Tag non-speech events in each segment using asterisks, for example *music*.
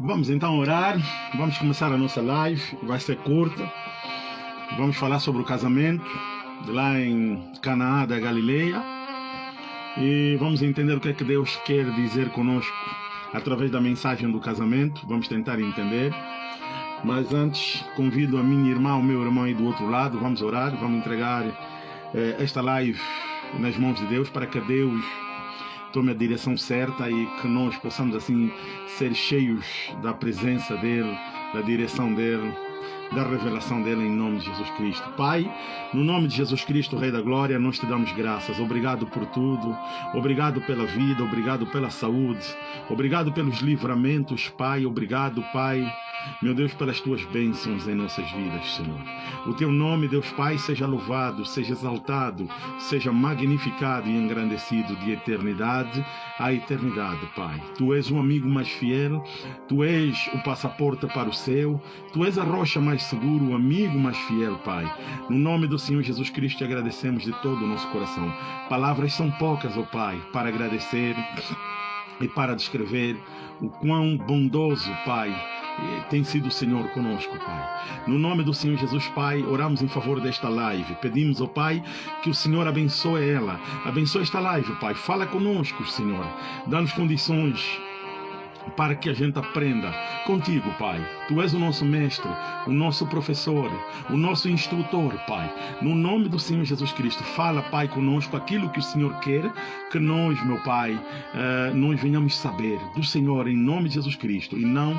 Vamos então orar, vamos começar a nossa live, vai ser curta. Vamos falar sobre o casamento lá em Canaã da Galileia e vamos entender o que é que Deus quer dizer conosco através da mensagem do casamento. Vamos tentar entender. Mas antes, convido a minha irmã, o meu irmão aí do outro lado, vamos orar, vamos entregar eh, esta live nas mãos de Deus para que Deus tome a direção certa e que nós possamos assim ser cheios da presença dele, da direção dele, da revelação dele em nome de Jesus Cristo. Pai, no nome de Jesus Cristo, Rei da Glória, nós te damos graças. Obrigado por tudo. Obrigado pela vida, obrigado pela saúde. Obrigado pelos livramentos, Pai. Obrigado, Pai meu Deus, pelas tuas bênçãos em nossas vidas, Senhor. O teu nome, Deus Pai, seja louvado, seja exaltado, seja magnificado e engrandecido de eternidade a eternidade, Pai. Tu és o amigo mais fiel, tu és o passaporte para o céu, tu és a rocha mais segura, o amigo mais fiel, Pai. No nome do Senhor Jesus Cristo, te agradecemos de todo o nosso coração. Palavras são poucas, ó oh Pai, para agradecer e para descrever o quão bondoso, Pai, tem sido o Senhor conosco, Pai. No nome do Senhor Jesus, Pai, oramos em favor desta live. Pedimos, ó oh, Pai, que o Senhor abençoe ela. Abençoe esta live, Pai. Fala conosco, Senhor. Dá-nos condições para que a gente aprenda contigo, Pai. Tu és o nosso mestre, o nosso professor, o nosso instrutor, Pai. No nome do Senhor Jesus Cristo, fala, Pai, conosco aquilo que o Senhor quer que nós, meu Pai, uh, nós venhamos saber do Senhor em nome de Jesus Cristo e não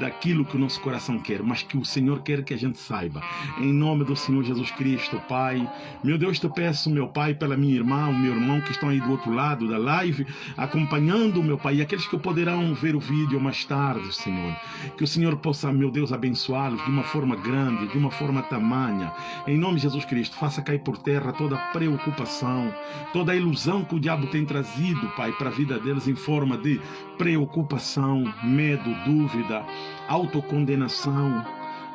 daquilo que o nosso coração quer, mas que o Senhor quer que a gente saiba. Em nome do Senhor Jesus Cristo, Pai. Meu Deus, te peço, meu Pai, pela minha irmã, o meu irmão que estão aí do outro lado da live, acompanhando, meu Pai, e aqueles que poderão ver o vídeo mais tarde, Senhor. Que o Senhor possa, meu Deus, abençoá-los de uma forma grande, de uma forma tamanha. Em nome de Jesus Cristo, faça cair por terra toda preocupação, toda a ilusão que o diabo tem trazido, Pai, para a vida deles em forma de preocupação, medo, dúvida, autocondenação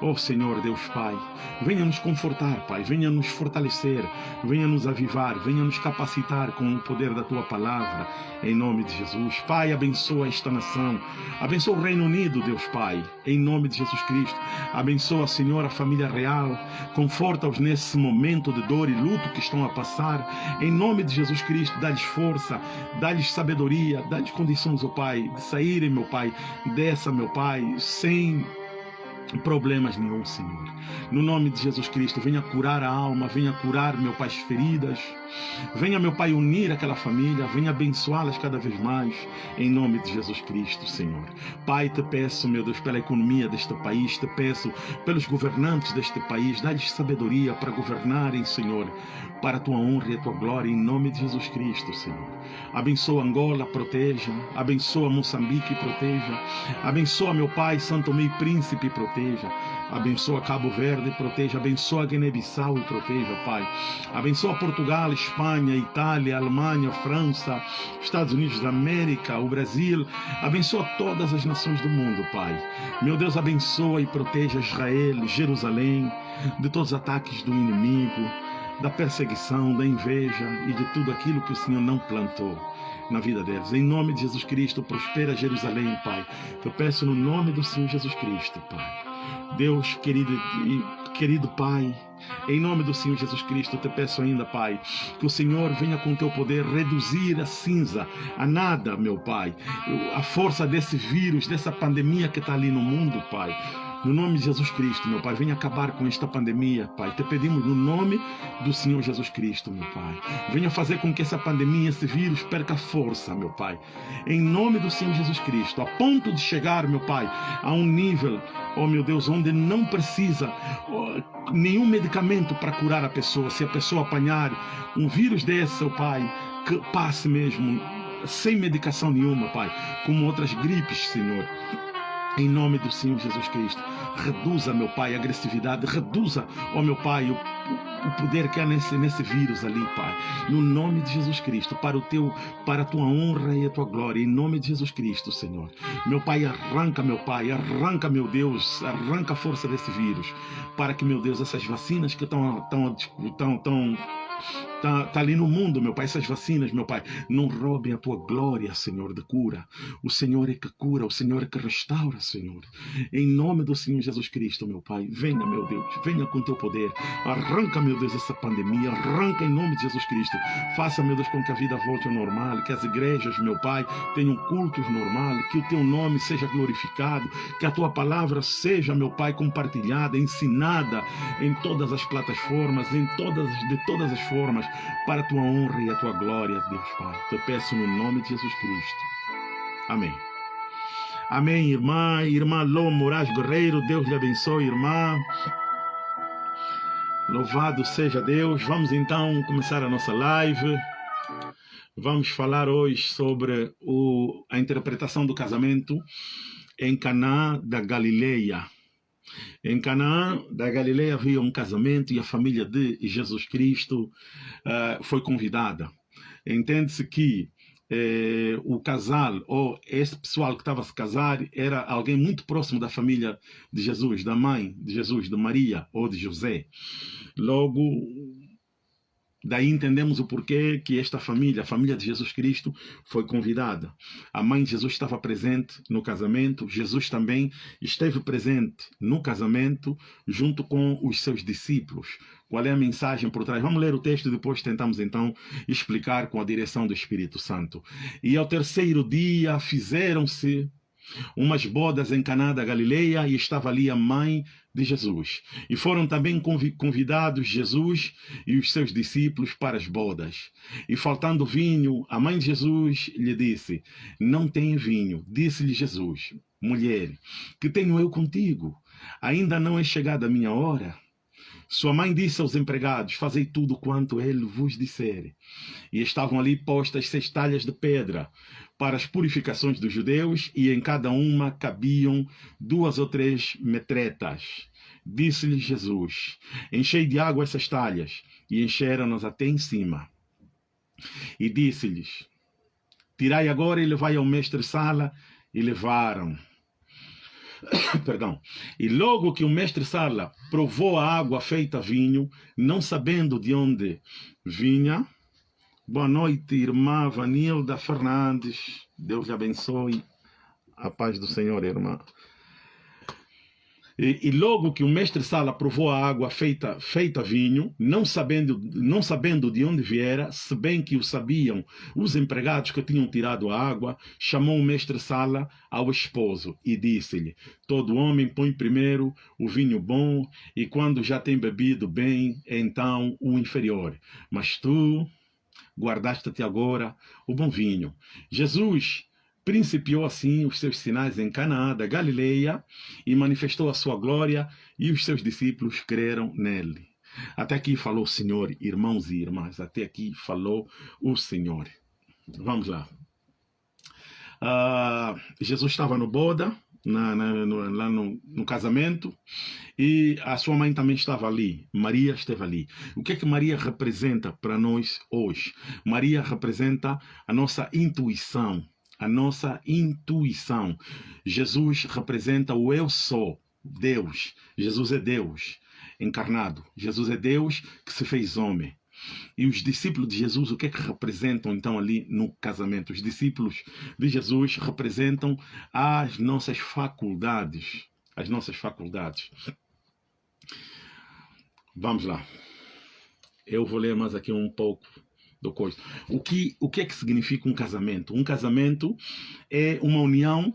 Oh Senhor Deus Pai, venha nos confortar, Pai, venha nos fortalecer, venha nos avivar, venha nos capacitar com o poder da Tua palavra, em nome de Jesus. Pai, abençoa esta nação, abençoa o Reino Unido, Deus Pai, em nome de Jesus Cristo. Abençoa, Senhor, a família real, conforta-os nesse momento de dor e luto que estão a passar, em nome de Jesus Cristo. Dá-lhes força, dá-lhes sabedoria, dá-lhes condições, oh Pai, de saírem, meu Pai, dessa, meu Pai, sem problemas nenhum, Senhor. No nome de Jesus Cristo, venha curar a alma, venha curar, meu Pai, as feridas. Venha, meu Pai, unir aquela família, venha abençoá-las cada vez mais, em nome de Jesus Cristo, Senhor. Pai, te peço, meu Deus, pela economia deste país, te peço pelos governantes deste país, dá-lhes sabedoria para governarem, Senhor, para a tua honra e a tua glória, em nome de Jesus Cristo, Senhor. Abençoa Angola, proteja. Abençoa Moçambique, proteja. Abençoa, meu Pai, Santo Meio Príncipe, proteja. Abençoa Cabo Verde, proteja. Abençoa Guiné-Bissau e proteja, Pai. Abençoa Portugal, Espanha, Itália, Alemanha, França, Estados Unidos da América, o Brasil. Abençoa todas as nações do mundo, Pai. Meu Deus, abençoa e proteja Israel, Jerusalém, de todos os ataques do inimigo da perseguição, da inveja e de tudo aquilo que o Senhor não plantou na vida deles. Em nome de Jesus Cristo, prospera Jerusalém, Pai. Eu peço no nome do Senhor Jesus Cristo, Pai. Deus querido e querido Pai, em nome do Senhor Jesus Cristo, eu te peço ainda, Pai, que o Senhor venha com teu poder reduzir a cinza, a nada, meu Pai, a força desse vírus, dessa pandemia que está ali no mundo, Pai. No nome de Jesus Cristo, meu Pai, venha acabar com esta pandemia, Pai. Te pedimos no nome do Senhor Jesus Cristo, meu Pai. Venha fazer com que essa pandemia, esse vírus, perca força, meu Pai. Em nome do Senhor Jesus Cristo, a ponto de chegar, meu Pai, a um nível, oh meu Deus, onde não precisa oh, nenhum medicamento para curar a pessoa. Se a pessoa apanhar um vírus desse, oh Pai, que passe mesmo sem medicação nenhuma, Pai, como outras gripes, Senhor. Em nome do Senhor Jesus Cristo, reduza, meu Pai, a agressividade, reduza, ó meu Pai, o, o poder que há nesse, nesse vírus ali, Pai. No nome de Jesus Cristo, para o teu, para a tua honra e a tua glória, em nome de Jesus Cristo, Senhor. Meu Pai, arranca, meu Pai, arranca, meu Deus, arranca a força desse vírus, para que, meu Deus, essas vacinas que estão tão, tão, tão Está tá ali no mundo, meu Pai, essas vacinas, meu Pai. Não roubem a tua glória, Senhor, de cura. O Senhor é que cura, o Senhor é que restaura, Senhor. Em nome do Senhor Jesus Cristo, meu Pai. Venha, meu Deus, venha com teu poder. Arranca, meu Deus, essa pandemia. Arranca em nome de Jesus Cristo. Faça, meu Deus, com que a vida volte ao normal. Que as igrejas, meu Pai, tenham cultos normais. Que o teu nome seja glorificado. Que a tua palavra seja, meu Pai, compartilhada, ensinada em todas as plataformas, em todas, de todas as formas para a tua honra e a tua glória, Deus Pai. Te peço no nome de Jesus Cristo. Amém. Amém, irmã, irmã Lô Moraes Guerreiro, Deus lhe abençoe, irmã. Louvado seja Deus. Vamos então começar a nossa live. Vamos falar hoje sobre o, a interpretação do casamento em Caná da Galileia. Em Canaã da Galileia havia um casamento e a família de Jesus Cristo uh, foi convidada. Entende-se que eh, o casal ou esse pessoal que estava a se casar era alguém muito próximo da família de Jesus, da mãe de Jesus, de Maria ou de José. Logo, Daí entendemos o porquê que esta família, a família de Jesus Cristo, foi convidada. A mãe de Jesus estava presente no casamento, Jesus também esteve presente no casamento, junto com os seus discípulos. Qual é a mensagem por trás? Vamos ler o texto e depois tentamos então explicar com a direção do Espírito Santo. E ao terceiro dia fizeram-se umas bodas em Caná da Galileia e estava ali a mãe de Jesus. E foram também convidados Jesus e os seus discípulos para as bodas. E faltando vinho, a mãe de Jesus lhe disse: Não tem vinho. Disse-lhe Jesus: Mulher, que tenho eu contigo? Ainda não é chegada a minha hora? Sua mãe disse aos empregados: Fazei tudo quanto ele vos disser. E estavam ali postas seis talhas de pedra para as purificações dos judeus, e em cada uma cabiam duas ou três metretas. Disse-lhe Jesus: Enchei de água essas talhas, e encheram-nas até em cima. E disse-lhes: Tirai agora e levai ao mestre-sala, e levaram. *coughs* Perdão. E logo que o mestre-sala provou a água feita vinho, não sabendo de onde vinha, Boa noite, irmã Vanilda Fernandes. Deus lhe abençoe. A paz do Senhor, irmã. E, e, logo que o mestre Sala provou a água feita, feita vinho, não sabendo, não sabendo de onde viera, se bem que o sabiam os empregados que tinham tirado a água, chamou o mestre Sala ao esposo e disse-lhe: Todo homem põe primeiro o vinho bom, e quando já tem bebido bem, então o inferior. Mas tu guardaste até agora o bom vinho. Jesus principiou assim os seus sinais em Canaã da Galileia e manifestou a sua glória e os seus discípulos creram nele. Até aqui falou o Senhor, irmãos e irmãs, até aqui falou o Senhor. Vamos lá. Uh, Jesus estava no boda, na, na, no, lá no, no, casamento e a sua mãe também estava ali. Maria esteve ali. O que é que Maria representa para nós hoje? Maria representa a nossa intuição, a nossa intuição. Jesus representa o eu sou, Deus. Jesus é Deus. encarnado. Jesus é Deus que se fez homem. E os discípulos de Jesus, o que é que representam então ali no casamento? Os discípulos de Jesus representam as nossas faculdades. As nossas faculdades. Vamos lá. Eu vou ler mais aqui um pouco do coisa. O que, o que é que significa um casamento? Um casamento é uma união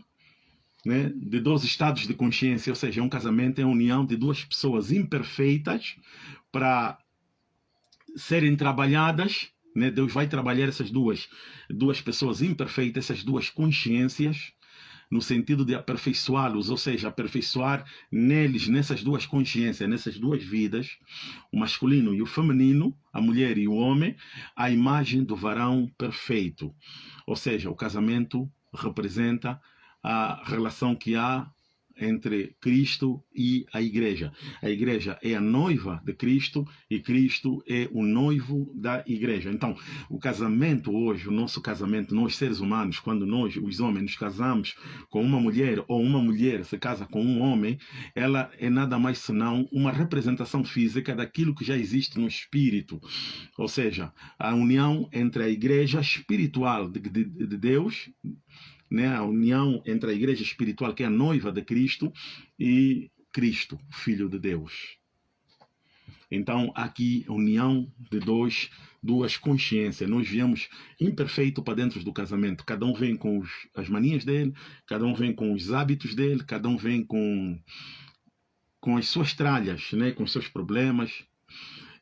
né, de dois estados de consciência, ou seja, um casamento é a união de duas pessoas imperfeitas para serem trabalhadas. Né, Deus vai trabalhar essas duas, duas pessoas imperfeitas, essas duas consciências, no sentido de aperfeiçoá-los, ou seja, aperfeiçoar neles, nessas duas consciências, nessas duas vidas, o masculino e o feminino, a mulher e o homem, a imagem do varão perfeito. Ou seja, o casamento representa a relação que há entre Cristo e a igreja. A igreja é a noiva de Cristo e Cristo é o noivo da igreja. Então, o casamento hoje, o nosso casamento, nós seres humanos, quando nós, os homens, nos casamos com uma mulher ou uma mulher se casa com um homem, ela é nada mais senão uma representação física daquilo que já existe no espírito. Ou seja, a união entre a igreja espiritual de, de, de Deus né, a união entre a igreja espiritual, que é a noiva de Cristo, e Cristo, Filho de Deus. Então, aqui, união de dois, duas consciências. Nós viemos imperfeito para dentro do casamento. Cada um vem com os, as manias dele, cada um vem com os hábitos dele, cada um vem com, com as suas tralhas, né, com os seus problemas,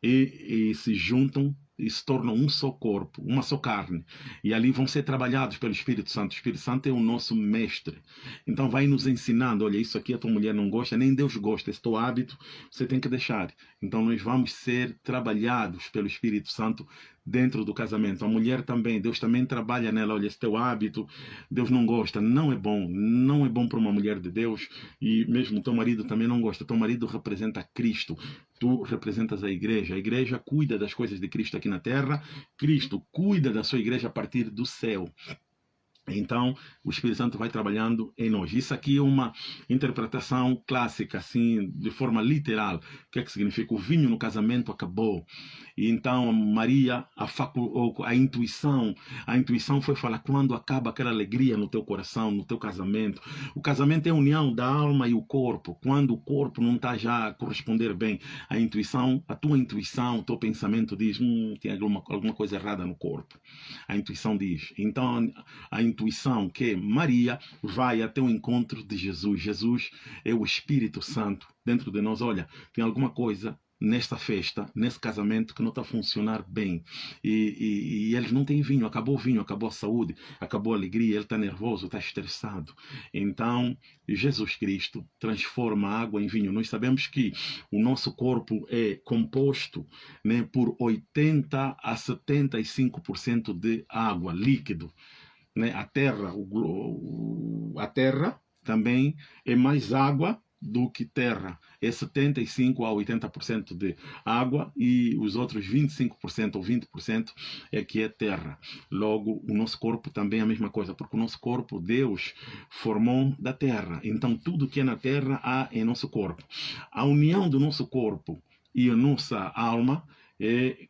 e, e se juntam e se tornam um só corpo, uma só carne. E ali vão ser trabalhados pelo Espírito Santo. O Espírito Santo é o nosso mestre. Então vai nos ensinando, olha, isso aqui a tua mulher não gosta, nem Deus gosta, esse teu hábito você tem que deixar. Então nós vamos ser trabalhados pelo Espírito Santo dentro do casamento. A mulher também, Deus também trabalha nela. Olha, esse teu hábito, Deus não gosta, não é bom, não é bom para uma mulher de Deus. E mesmo teu marido também não gosta. Teu marido representa Cristo. Tu representas a igreja. A igreja cuida das coisas de Cristo aqui na terra. Cristo cuida da sua igreja a partir do céu. Então, o Espírito Santo vai trabalhando em nós. Isso aqui é uma interpretação clássica, assim, de forma literal. O que é que significa? O vinho no casamento acabou. E então, Maria, a, facu a intuição, a intuição foi falar quando acaba aquela alegria no teu coração, no teu casamento. O casamento é a união da alma e o corpo. Quando o corpo não está já a corresponder bem, a intuição, a tua intuição, o teu pensamento diz, hum, tem alguma, alguma coisa errada no corpo. A intuição diz. Então, a intuição que Maria vai até o encontro de Jesus. Jesus é o Espírito Santo dentro de nós. Olha, tem alguma coisa nesta festa, nesse casamento que não está a funcionar bem. E, e, e, eles não têm vinho, acabou o vinho, acabou a saúde, acabou a alegria, ele está nervoso, está estressado. Então, Jesus Cristo transforma a água em vinho. Nós sabemos que o nosso corpo é composto né, por 80 a 75% de água, líquido né, a terra, o, a terra também é mais água do que terra. É 75 a 80% de água e os outros 25% ou 20% é que é terra. Logo, o nosso corpo também é a mesma coisa, porque o nosso corpo Deus formou da terra. Então, tudo que é na terra há em nosso corpo. A união do nosso corpo e a nossa alma é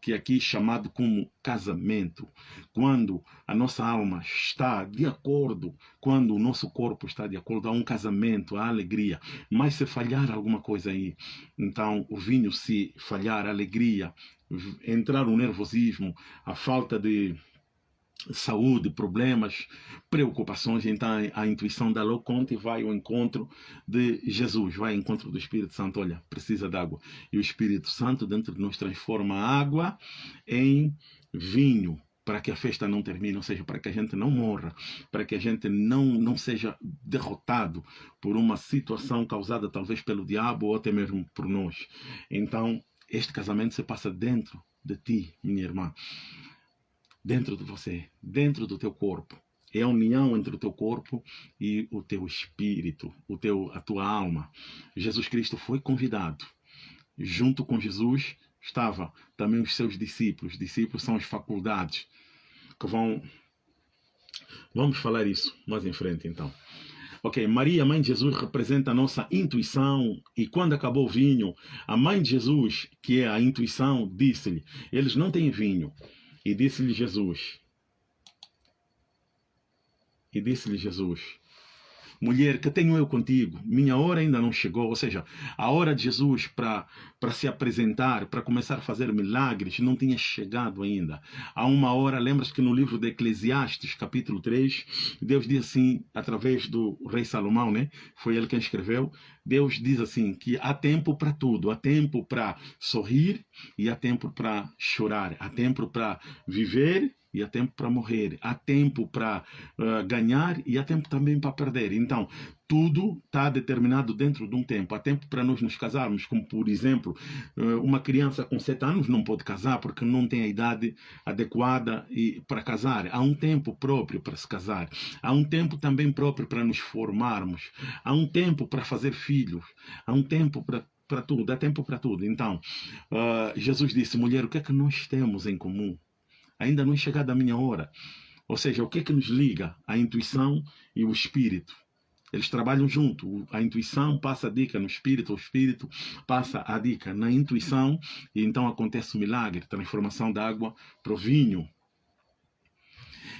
que aqui é chamado como casamento, quando a nossa alma está de acordo, quando o nosso corpo está de acordo, há um casamento, há alegria. Mas se falhar alguma coisa aí, então o vinho se falhar, a alegria, entrar o nervosismo, a falta de saúde, problemas, preocupações, então a intuição da Loconte vai ao encontro de Jesus, vai ao encontro do Espírito Santo, olha, precisa de água. E o Espírito Santo dentro de nós transforma a água em vinho, para que a festa não termine, ou seja, para que a gente não morra, para que a gente não, não seja derrotado por uma situação causada talvez pelo diabo ou até mesmo por nós. Então, este casamento se passa dentro de ti, minha irmã dentro de você, dentro do teu corpo. É a união entre o teu corpo e o teu espírito, o teu, a tua alma. Jesus Cristo foi convidado. Junto com Jesus estava também os seus discípulos. Discípulos são as faculdades que vão. Vamos falar isso mais em frente então. Ok, Maria, mãe de Jesus, representa a nossa intuição. E quando acabou o vinho, a mãe de Jesus, que é a intuição, disse-lhe: Eles não têm vinho. E disse-lhe Jesus: E disse-lhe Jesus: mulher, que tenho eu contigo? Minha hora ainda não chegou. Ou seja, a hora de Jesus para se apresentar, para começar a fazer milagres, não tinha chegado ainda. Há uma hora, lembras que no livro de Eclesiastes, capítulo 3, Deus diz assim, através do rei Salomão, né? Foi ele quem escreveu. Deus diz assim que há tempo para tudo, há tempo para sorrir e há tempo para chorar, há tempo para viver e há tempo para morrer, há tempo para uh, ganhar e há tempo também para perder. Então, tudo está determinado dentro de um tempo. Há tempo para nós nos casarmos, como por exemplo, uh, uma criança com 7 anos não pode casar porque não tem a idade adequada para casar. Há um tempo próprio para se casar. Há um tempo também próprio para nos formarmos. Há um tempo para fazer filhos. Há um tempo para para tudo, dá tempo para tudo. Então, uh, Jesus disse, mulher, o que é que nós temos em comum? Ainda não é chegada a minha hora. Ou seja, o que é que nos liga? A intuição e o espírito. Eles trabalham junto. A intuição passa a dica no espírito, o espírito passa a dica na intuição, e então acontece o milagre, transformação da água para o vinho.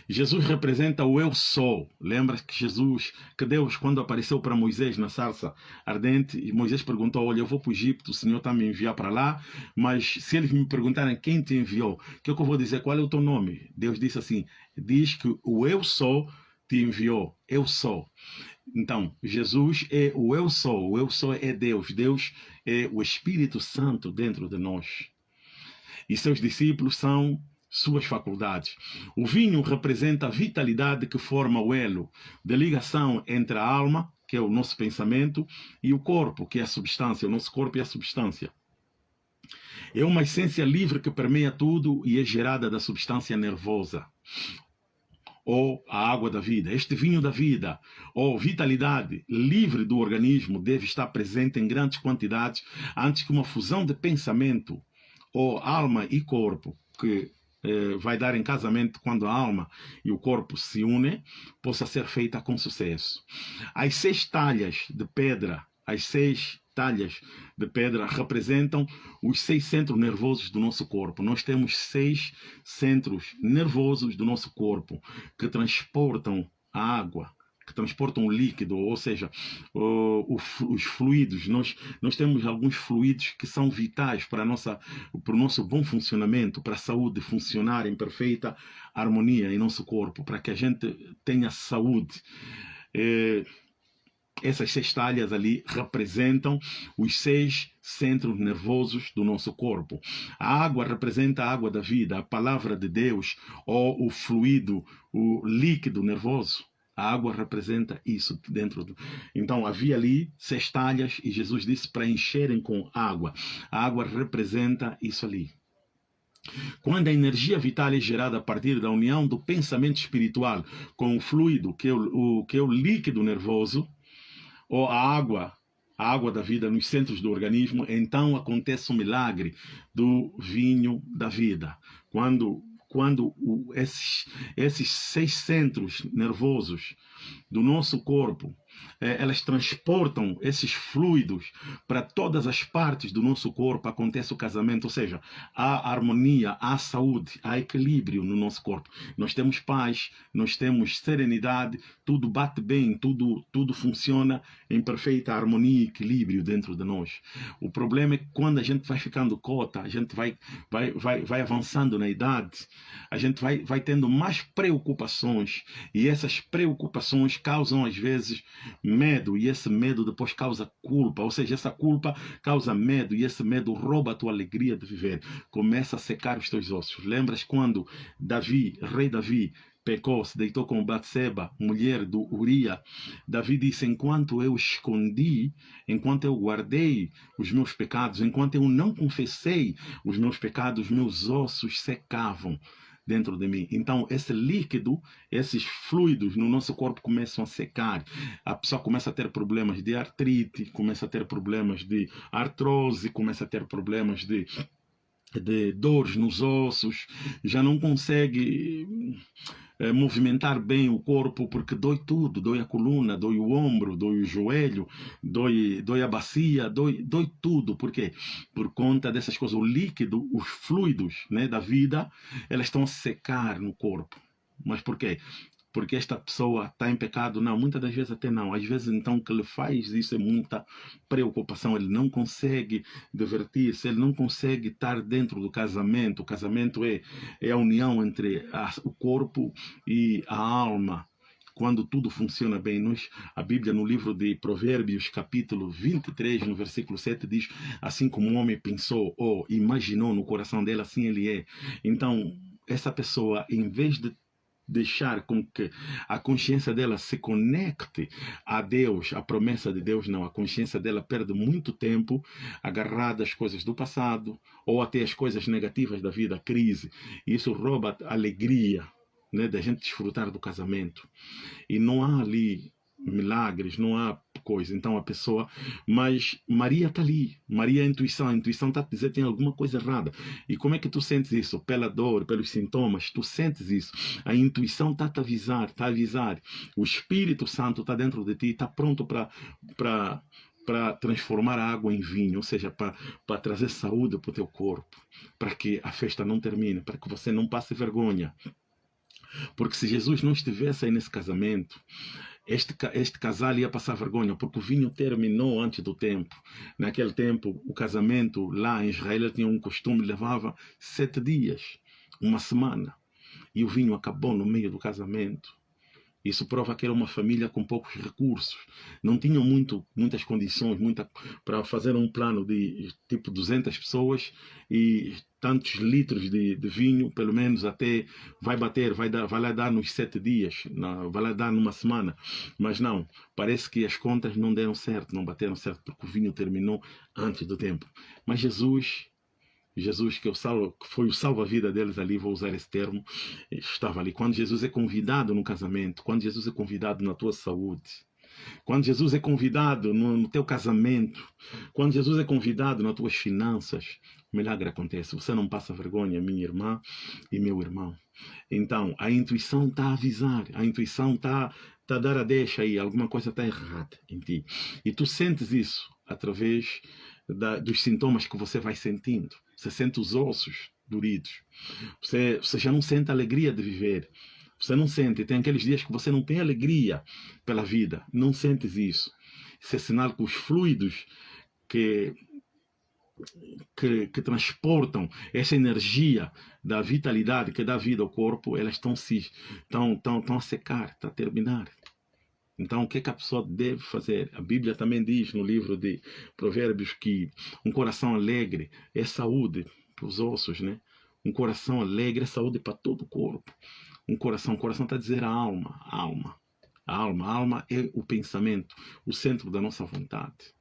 Jesus representa o eu sou. Lembra que Jesus, que Deus, quando apareceu para Moisés na sarça ardente, e Moisés perguntou: Olha, eu vou para o Egito, o Senhor está me enviar para lá, mas se eles me perguntarem quem te enviou, que, é que eu vou dizer? Qual é o teu nome? Deus disse assim: Diz que o eu sou te enviou. Eu sou. Então, Jesus é o eu sou. O eu sou é Deus. Deus é o Espírito Santo dentro de nós. E seus discípulos são suas faculdades. O vinho representa a vitalidade que forma o elo de ligação entre a alma, que é o nosso pensamento, e o corpo, que é a substância. O nosso corpo é a substância. É uma essência livre que permeia tudo e é gerada da substância nervosa ou a água da vida. Este vinho da vida, ou vitalidade livre do organismo, deve estar presente em grandes quantidades antes que uma fusão de pensamento, ou alma e corpo, que vai dar em casamento quando a alma e o corpo se unem, possa ser feita com sucesso. As seis talhas de pedra, as seis talhas de pedra representam os seis centros nervosos do nosso corpo. Nós temos seis centros nervosos do nosso corpo que transportam a água, que transportam o líquido, ou seja, o, o, os fluidos. Nós, nós temos alguns fluidos que são vitais para, nossa, para o nosso bom funcionamento, para a saúde funcionar em perfeita harmonia em nosso corpo, para que a gente tenha saúde. É, essas seis talhas ali representam os seis centros nervosos do nosso corpo. A água representa a água da vida, a palavra de Deus, ou o fluido, o líquido nervoso. A água representa isso dentro. Do... Então havia ali seis talhas e Jesus disse para encherem com água. A água representa isso ali. Quando a energia vital é gerada a partir da união do pensamento espiritual com o fluido, que é o, o, que é o líquido nervoso, ou a água, a água da vida nos centros do organismo, então acontece o milagre do vinho da vida. Quando quando o, esses, esses seis centros nervosos do nosso corpo é, elas transportam esses fluidos para todas as partes do nosso corpo, acontece o casamento, ou seja, há harmonia, há saúde, há equilíbrio no nosso corpo. Nós temos paz, nós temos serenidade, tudo bate bem, tudo, tudo funciona em perfeita harmonia e equilíbrio dentro de nós. O problema é que quando a gente vai ficando cota, a gente vai, vai, vai, vai avançando na idade, a gente vai, vai tendo mais preocupações e essas preocupações causam às vezes medo e esse medo depois causa culpa, ou seja, essa culpa causa medo e esse medo rouba a tua alegria de viver. Começa a secar os teus ossos. Lembras quando Davi, rei Davi, pecou, se deitou com Batseba, mulher do Uria. Davi disse: Enquanto eu escondi, enquanto eu guardei os meus pecados, enquanto eu não confessei os meus pecados, meus ossos secavam dentro de mim. Então, esse líquido, esses fluidos no nosso corpo começam a secar. A pessoa começa a ter problemas de artrite, começa a ter problemas de artrose, começa a ter problemas de de dores nos ossos, já não consegue é, movimentar bem o corpo, porque dói tudo, dói a coluna, dói o ombro, dói o joelho, dói, dói a bacia, dói, dói tudo. Por quê? Por conta dessas coisas, o líquido, os fluidos né, da vida, elas estão a secar no corpo. Mas por quê? Porque esta pessoa está em pecado. Não, muitas das vezes até não. Às vezes, então, o que ele faz isso é muita preocupação. Ele não consegue divertir-se, ele não consegue estar dentro do casamento. O casamento é, é a união entre a, o corpo e a alma quando tudo funciona bem. Nós, a Bíblia, no livro de Provérbios, capítulo 23, no versículo 7, diz: Assim como o homem pensou ou imaginou no coração dele, assim ele é. Então, essa pessoa, em vez de deixar com que a consciência dela se conecte a Deus, a promessa de Deus, não. A consciência dela perde muito tempo agarrada às coisas do passado ou até às coisas negativas da vida, a crise. E isso rouba a alegria né, da gente desfrutar do casamento. E não há ali milagres, não há coisa. Então a pessoa, mas Maria está ali, Maria é a intuição, a intuição está a dizer tem alguma coisa errada. E como é que tu sentes isso? Pela dor, pelos sintomas, tu sentes isso. A intuição está a te avisar, está a avisar. O Espírito Santo está dentro de ti, está pronto para para transformar a água em vinho, ou seja, para trazer saúde para o teu corpo, para que a festa não termine, para que você não passe vergonha. Porque se Jesus não estivesse aí nesse casamento, este, este casal ia passar vergonha, porque o vinho terminou antes do tempo. Naquele tempo, o casamento lá em Israel tinha um costume, levava sete dias, uma semana. E o vinho acabou no meio do casamento. Isso prova que era uma família com poucos recursos. Não tinham muito, muitas condições muita, para fazer um plano de tipo 200 pessoas e tantos litros de, de vinho, pelo menos até vai bater, vai, dar, vai lá dar nos sete dias, não, vai lá dar numa semana. Mas não, parece que as contas não deram certo, não bateram certo, porque o vinho terminou antes do tempo. Mas Jesus Jesus, que, é salvo, que foi o salva-vida deles ali, vou usar esse termo, estava ali. Quando Jesus é convidado no casamento, quando Jesus é convidado na tua saúde, quando Jesus é convidado no, no teu casamento, quando Jesus é convidado nas tuas finanças, o milagre acontece. Você não passa vergonha, minha irmã e meu irmão. Então, a intuição está a avisar, a intuição está tá a dar a deixa aí, alguma coisa está errada em ti. E tu sentes isso através da, dos sintomas que você vai sentindo. Você sente os ossos doridos. Você, você já não sente a alegria de viver. Você não sente. Tem aqueles dias que você não tem alegria pela vida. Não sentes isso. Isso é sinal que os fluidos que, que, que, transportam essa energia da vitalidade que dá vida ao corpo, elas estão se estão, estão, estão a secar, estão a terminar. Então, o que, é que a pessoa deve fazer? A Bíblia também diz no livro de Provérbios que um coração alegre é saúde para os ossos, né? Um coração alegre é saúde para todo o corpo. Um coração, o coração está a dizer a alma, a alma. A alma, a alma é o pensamento, o centro da nossa vontade.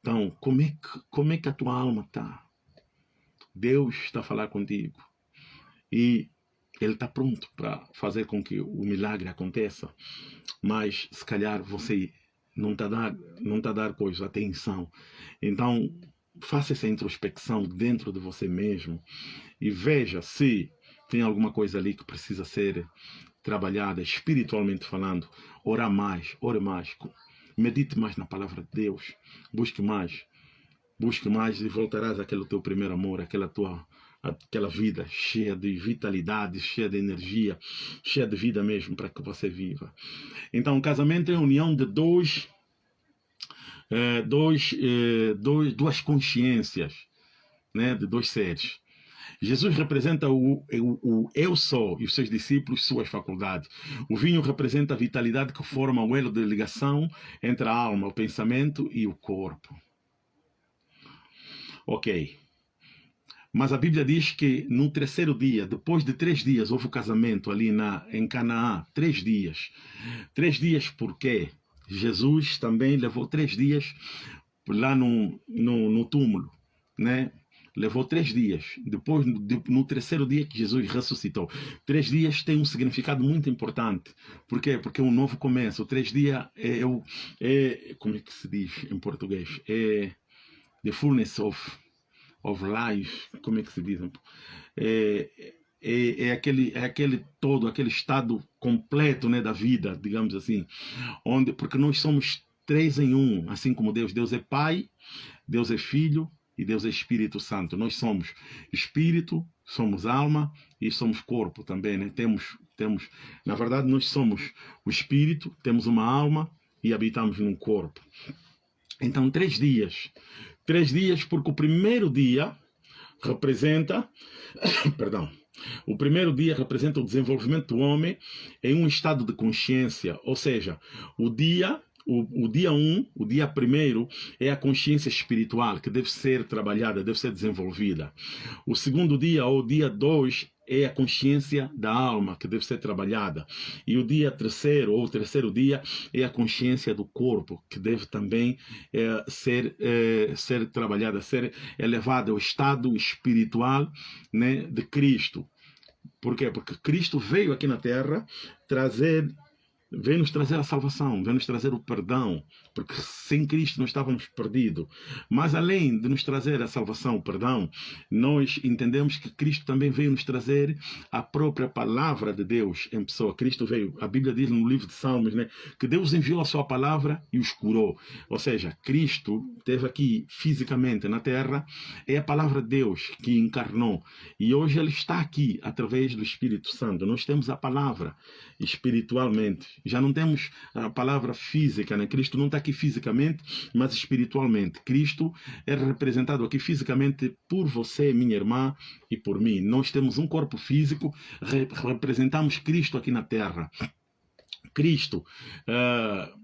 Então, como é que, como é que a tua alma está? Deus está a falar contigo. E ele está pronto para fazer com que o milagre aconteça, mas se calhar você não está dar, não tá dar coisa, atenção. Então, faça essa introspecção dentro de você mesmo e veja se tem alguma coisa ali que precisa ser trabalhada espiritualmente falando. Ora mais, ore mais, medite mais na palavra de Deus, busque mais, busque mais e voltarás àquele teu primeiro amor, àquela tua aquela vida cheia de vitalidade, cheia de energia, cheia de vida mesmo para que você viva. Então, o casamento é a união de dois, é, dois, é, dois, duas consciências, né, de dois seres. Jesus representa o, o, o, eu sou e os seus discípulos suas faculdades. O vinho representa a vitalidade que forma o elo de ligação entre a alma, o pensamento e o corpo. Ok. Mas a Bíblia diz que no terceiro dia, depois de três dias, houve o casamento ali na, em Canaã. Três dias. Três dias porque Jesus também levou três dias lá no, no, no túmulo, né? Levou três dias. Depois, no terceiro dia que Jesus ressuscitou. Três dias tem um significado muito importante. Por quê? Porque é um novo começo. Três dias é, é, é como é que se diz em português? É the fullness of of life, como é que se diz? É, é, é, aquele, é aquele todo, aquele estado completo né, da vida, digamos assim, onde porque nós somos três em um, assim como Deus. Deus é Pai, Deus é Filho e Deus é Espírito Santo. Nós somos Espírito, somos alma e somos corpo também, né? Temos, temos, na verdade, nós somos o Espírito, temos uma alma e habitamos num corpo. Então, três dias. Três dias, porque o primeiro dia representa, *coughs* perdão, o primeiro dia representa o desenvolvimento do homem em um estado de consciência, ou seja, o dia o, o, dia 1, um, o dia primeiro, é a consciência espiritual que deve ser trabalhada, deve ser desenvolvida. O segundo dia, ou dia 2, é a consciência da alma que deve ser trabalhada. E o dia terceiro, ou o terceiro dia, é a consciência do corpo, que deve também é, ser, é, ser trabalhada, ser elevada ao estado espiritual né, de Cristo. Por quê? Porque Cristo veio aqui na Terra trazer vem nos trazer a salvação, vem nos trazer o perdão, porque sem Cristo nós estávamos perdidos. Mas além de nos trazer a salvação, o perdão, nós entendemos que Cristo também veio nos trazer a própria palavra de Deus em pessoa. Cristo veio, a Bíblia diz no livro de Salmos, né, que Deus enviou a sua palavra e os curou. Ou seja, Cristo esteve aqui fisicamente na terra, é a palavra de Deus que encarnou. E hoje ele está aqui através do Espírito Santo. Nós temos a palavra espiritualmente. Já não temos a palavra física, né? Cristo não está aqui fisicamente, mas espiritualmente. Cristo é representado aqui fisicamente por você, minha irmã, e por mim. Nós temos um corpo físico, representamos Cristo aqui na Terra. Cristo uh,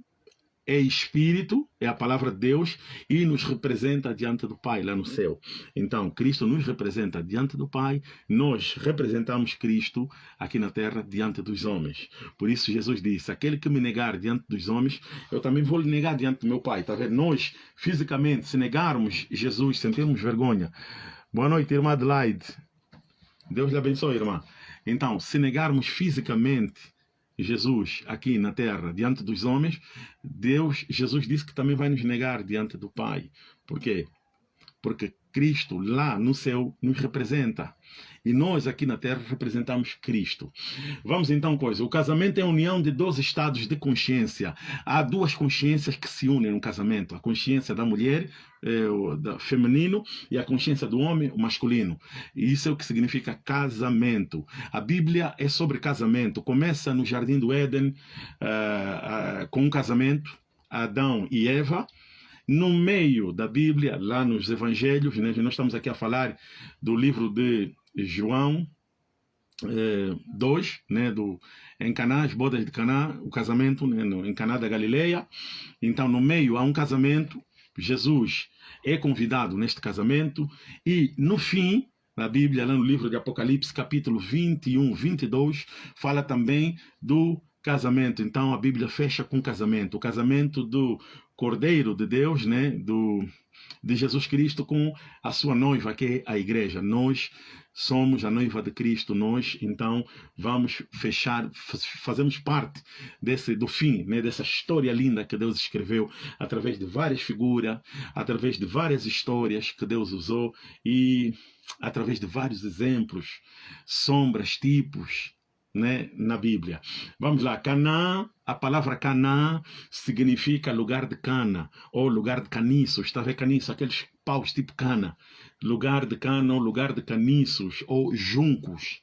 é espírito, é a palavra de Deus e nos representa diante do Pai lá no céu. Então, Cristo nos representa diante do Pai, nós representamos Cristo aqui na terra diante dos homens. Por isso Jesus disse: aquele que me negar diante dos homens, eu também vou lhe negar diante do meu Pai. Tá vendo? Nós, fisicamente, se negarmos Jesus, sentirmos vergonha. Boa noite, irmã Adelaide. Deus lhe abençoe, irmã. Então, se negarmos fisicamente Jesus aqui na terra diante dos homens, Deus, Jesus disse que também vai nos negar diante do Pai. Por quê? Porque Cristo lá no céu nos representa. E nós aqui na terra representamos Cristo. Vamos então coisa. O casamento é a união de dois estados de consciência. Há duas consciências que se unem no casamento. A consciência da mulher, é, o da feminino, e a consciência do homem, o masculino. E isso é o que significa casamento. A Bíblia é sobre casamento. Começa no Jardim do Éden uh, uh, com um casamento. Adão e Eva, no meio da Bíblia, lá nos Evangelhos, né, nós estamos aqui a falar do livro de João eh, 2, né, do, em Caná, as bodas de Caná, o casamento né, no, em Caná da Galileia. Então, no meio há um casamento, Jesus é convidado neste casamento e, no fim, na Bíblia, lá no livro de Apocalipse, capítulo 21, 22, fala também do casamento. Então a Bíblia fecha com casamento, o casamento do Cordeiro de Deus, né, do de Jesus Cristo com a sua noiva, que é a igreja. Nós somos a noiva de Cristo, nós então vamos fechar, fazemos parte desse do fim, né, dessa história linda que Deus escreveu através de várias figuras, através de várias histórias que Deus usou e através de vários exemplos, sombras, tipos, né, na Bíblia. Vamos lá, Canaã, a palavra Canaã significa lugar de cana, ou lugar de caniço, está a ver caniço, aqueles paus tipo cana, lugar de cana ou lugar de caniços, ou juncos.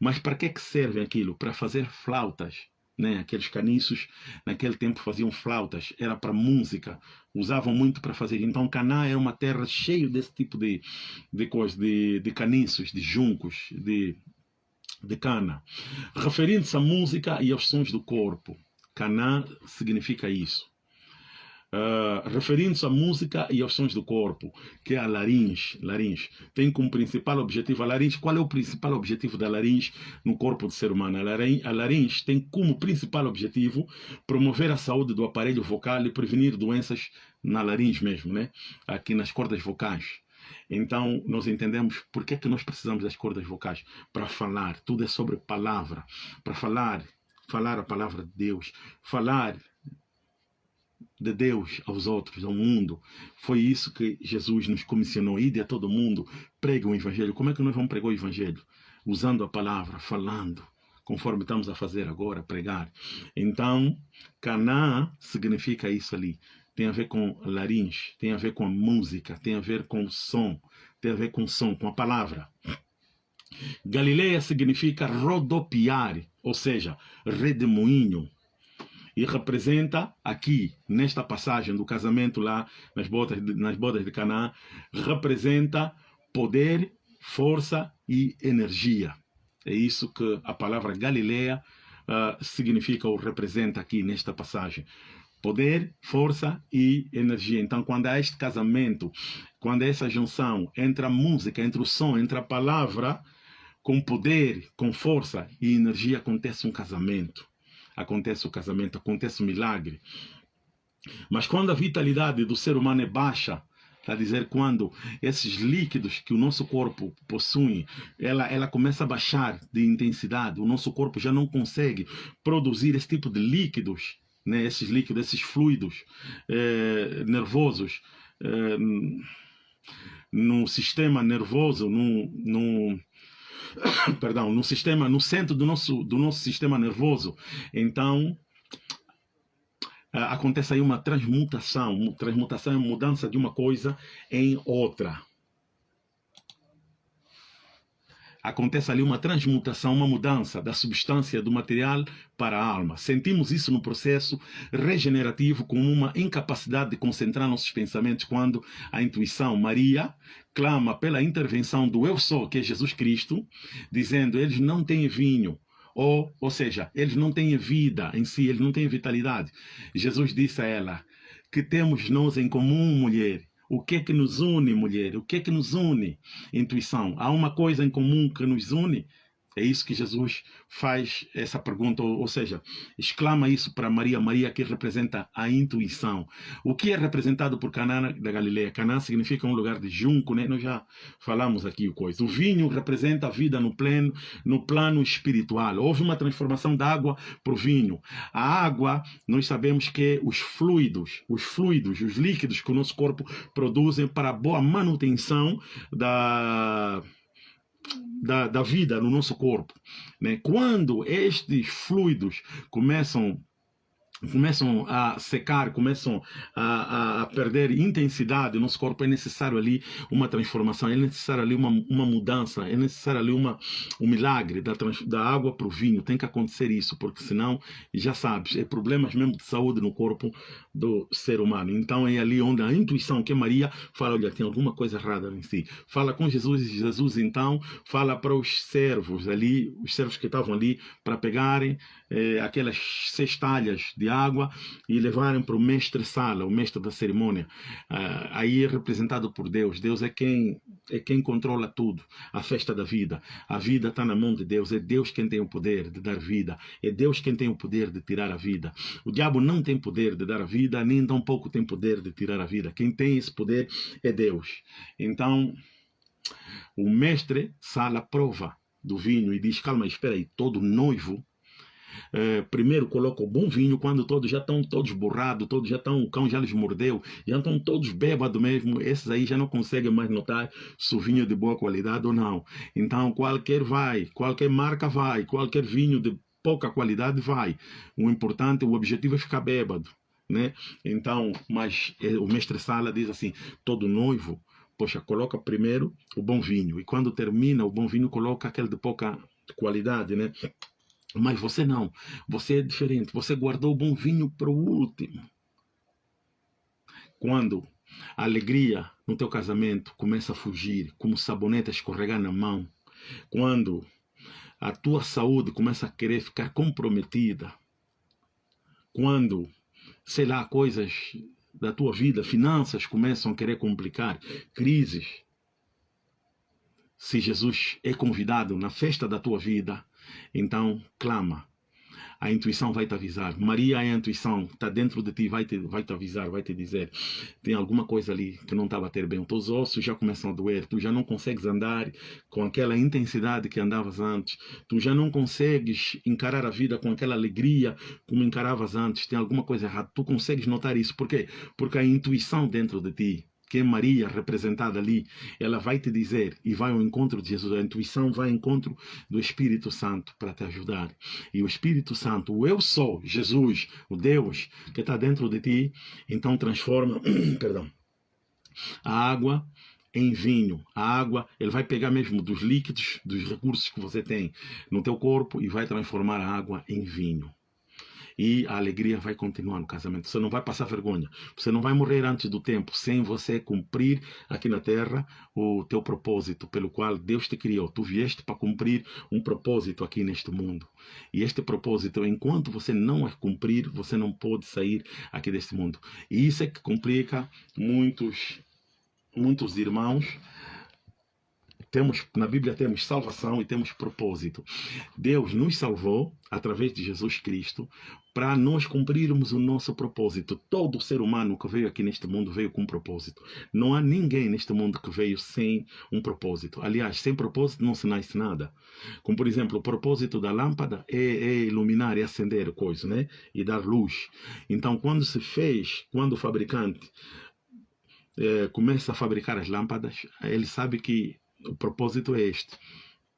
Mas para que, que serve aquilo? Para fazer flautas. Né? Aqueles caniços naquele tempo faziam flautas, era para música, usavam muito para fazer. Então Canaã é uma terra cheia desse tipo de, de coisas, de, de caniços, de juncos, de de Cana, referindo-se à música e aos sons do corpo. Cana significa isso. Uh, referindo-se à música e aos sons do corpo, que é a laringe, laringe. Tem como principal objetivo a laringe. Qual é o principal objetivo da laringe no corpo do ser humano? A laringe, a laringe tem como principal objetivo promover a saúde do aparelho vocal e prevenir doenças na laringe mesmo, né? aqui nas cordas vocais. Então, nós entendemos por que, que nós precisamos das cordas vocais para falar. Tudo é sobre palavra. Para falar, falar a palavra de Deus, falar de Deus aos outros, ao mundo. Foi isso que Jesus nos comissionou. Ide a todo mundo, pregue o Evangelho. Como é que nós vamos pregar o Evangelho? usando a palavra, falando, conforme estamos a fazer agora, pregar. Então, Canaã significa isso ali. Tem a ver com laringe, tem a ver com a música, tem a ver com o som, tem a ver com o som, com a palavra. Galileia significa rodopiar, ou seja, redemoinho. E representa aqui, nesta passagem do casamento lá nas bodas, nas bodas de Canaã, representa poder, força e energia. É isso que a palavra Galileia uh, significa ou representa aqui nesta passagem. Poder, força e energia. Então, quando há este casamento, quando há essa junção entre a música, entre o som, entre a palavra, com poder, com força e energia, acontece um casamento. Acontece o casamento, acontece o milagre. Mas quando a vitalidade do ser humano é baixa, Quer dizer, quando esses líquidos que o nosso corpo possui, ela, ela começa a baixar de intensidade, o nosso corpo já não consegue produzir esse tipo de líquidos, né? esses líquidos, esses fluidos eh, nervosos, eh, no sistema nervoso, no, no, *coughs* perdão, no sistema, no centro do nosso, do nosso sistema nervoso. Então, acontece aí uma transmutação. Transmutação é mudança de uma coisa em outra. Acontece ali uma transmutação, uma mudança da substância do material para a alma. Sentimos isso no processo regenerativo como uma incapacidade de concentrar nossos pensamentos quando a intuição Maria clama pela intervenção do eu sou, que é Jesus Cristo, dizendo: eles não têm vinho, ou, ou seja, eles não têm vida em si, eles não têm vitalidade. Jesus disse a ela, que temos nós em comum, mulher? O que é que nos une, mulher? O que é que nos une? Intuição. Há uma coisa em comum que nos une? É isso que Jesus faz essa pergunta, ou, seja, exclama isso para Maria, Maria que representa a intuição. O que é representado por Canaã da Galileia? Canaã significa um lugar de junco, né? Nós já falamos aqui o coisa. O vinho representa a vida no plano, no plano espiritual. Houve uma transformação da água para o vinho. A água, nós sabemos que os fluidos, os fluidos, os líquidos que o nosso corpo produzem para a boa manutenção da da, da vida no nosso corpo. Né? Quando estes fluidos começam começam a secar, começam a, a, perder intensidade, nosso corpo é necessário ali uma transformação, é necessário ali uma, uma mudança, é necessário ali uma, um milagre da, da água para o vinho, tem que acontecer isso, porque senão, já sabes, é problemas mesmo de saúde no corpo do ser humano. Então é ali onde a intuição que Maria fala, olha, tem alguma coisa errada em si. Fala com Jesus e Jesus então fala para os servos ali, os servos que estavam ali para pegarem eh, aquelas cestalhas de água e levarem para o mestre sala, o mestre da cerimônia. Uh, aí é representado por Deus. Deus é quem é quem controla tudo, a festa da vida. A vida está na mão de Deus. É Deus quem tem o poder de dar vida. É Deus quem tem o poder de tirar a vida. O diabo não tem poder de dar a vida, nem tampouco tem poder de tirar a vida. Quem tem esse poder é Deus. Então, o mestre sala prova do vinho e diz: calma, espera aí, todo noivo é, primeiro coloca o bom vinho quando todos já estão todos borrados, todos já estão, o cão já lhes mordeu, já estão todos bêbados mesmo, esses aí já não conseguem mais notar se o vinho é de boa qualidade ou não. Então qualquer vai, qualquer marca vai, qualquer vinho de pouca qualidade vai. O importante, o objetivo é ficar bêbado. Né? Então, mas é, o mestre Sala diz assim, todo noivo, poxa, coloca primeiro o bom vinho, e quando termina o bom vinho, coloca aquele de pouca qualidade, né? Mas você não. Você é diferente. Você guardou o bom vinho para o último. Quando a alegria no teu casamento começa a fugir, como sabonete a escorregar na mão, quando a tua saúde começa a querer ficar comprometida, quando, sei lá, coisas da tua vida, finanças começam a querer complicar, crises. Se Jesus é convidado na festa da tua vida, então, clama. A intuição vai te avisar. Maria é a intuição, está dentro de ti, vai te, vai te avisar, vai te dizer. Tem alguma coisa ali que não está a bater bem. Os teus ossos já começam a doer, tu já não consegues andar com aquela intensidade que andavas antes. Tu já não consegues encarar a vida com aquela alegria como encaravas antes. Tem alguma coisa errada. Tu consegues notar isso. Por quê? Porque a intuição dentro de ti que é Maria representada ali, ela vai te dizer e vai ao encontro de Jesus. A intuição vai ao encontro do Espírito Santo para te ajudar. E o Espírito Santo, o eu sou, Jesus, o Deus que está dentro de ti, então transforma, *clears throat* perdão, a água em vinho. A água, ele vai pegar mesmo dos líquidos, dos recursos que você tem no teu corpo e vai transformar a água em vinho e a alegria vai continuar no casamento. Você não vai passar vergonha. Você não vai morrer antes do tempo sem você cumprir aqui na terra o teu propósito pelo qual Deus te criou. Tu vieste para cumprir um propósito aqui neste mundo. E este propósito, enquanto você não cumprir, você não pode sair aqui deste mundo. E isso é que complica muitos muitos irmãos temos na Bíblia temos salvação e temos propósito. Deus nos salvou através de Jesus Cristo para nós cumprirmos o nosso propósito. Todo ser humano que veio aqui neste mundo veio com um propósito. Não há ninguém neste mundo que veio sem um propósito. Aliás, sem propósito não se nasce nada. Como, por exemplo, o propósito da lâmpada é, é iluminar, é acender coisa, né? E dar luz. Então, quando se fez, quando o fabricante é, começa a fabricar as lâmpadas, ele sabe que o propósito é este,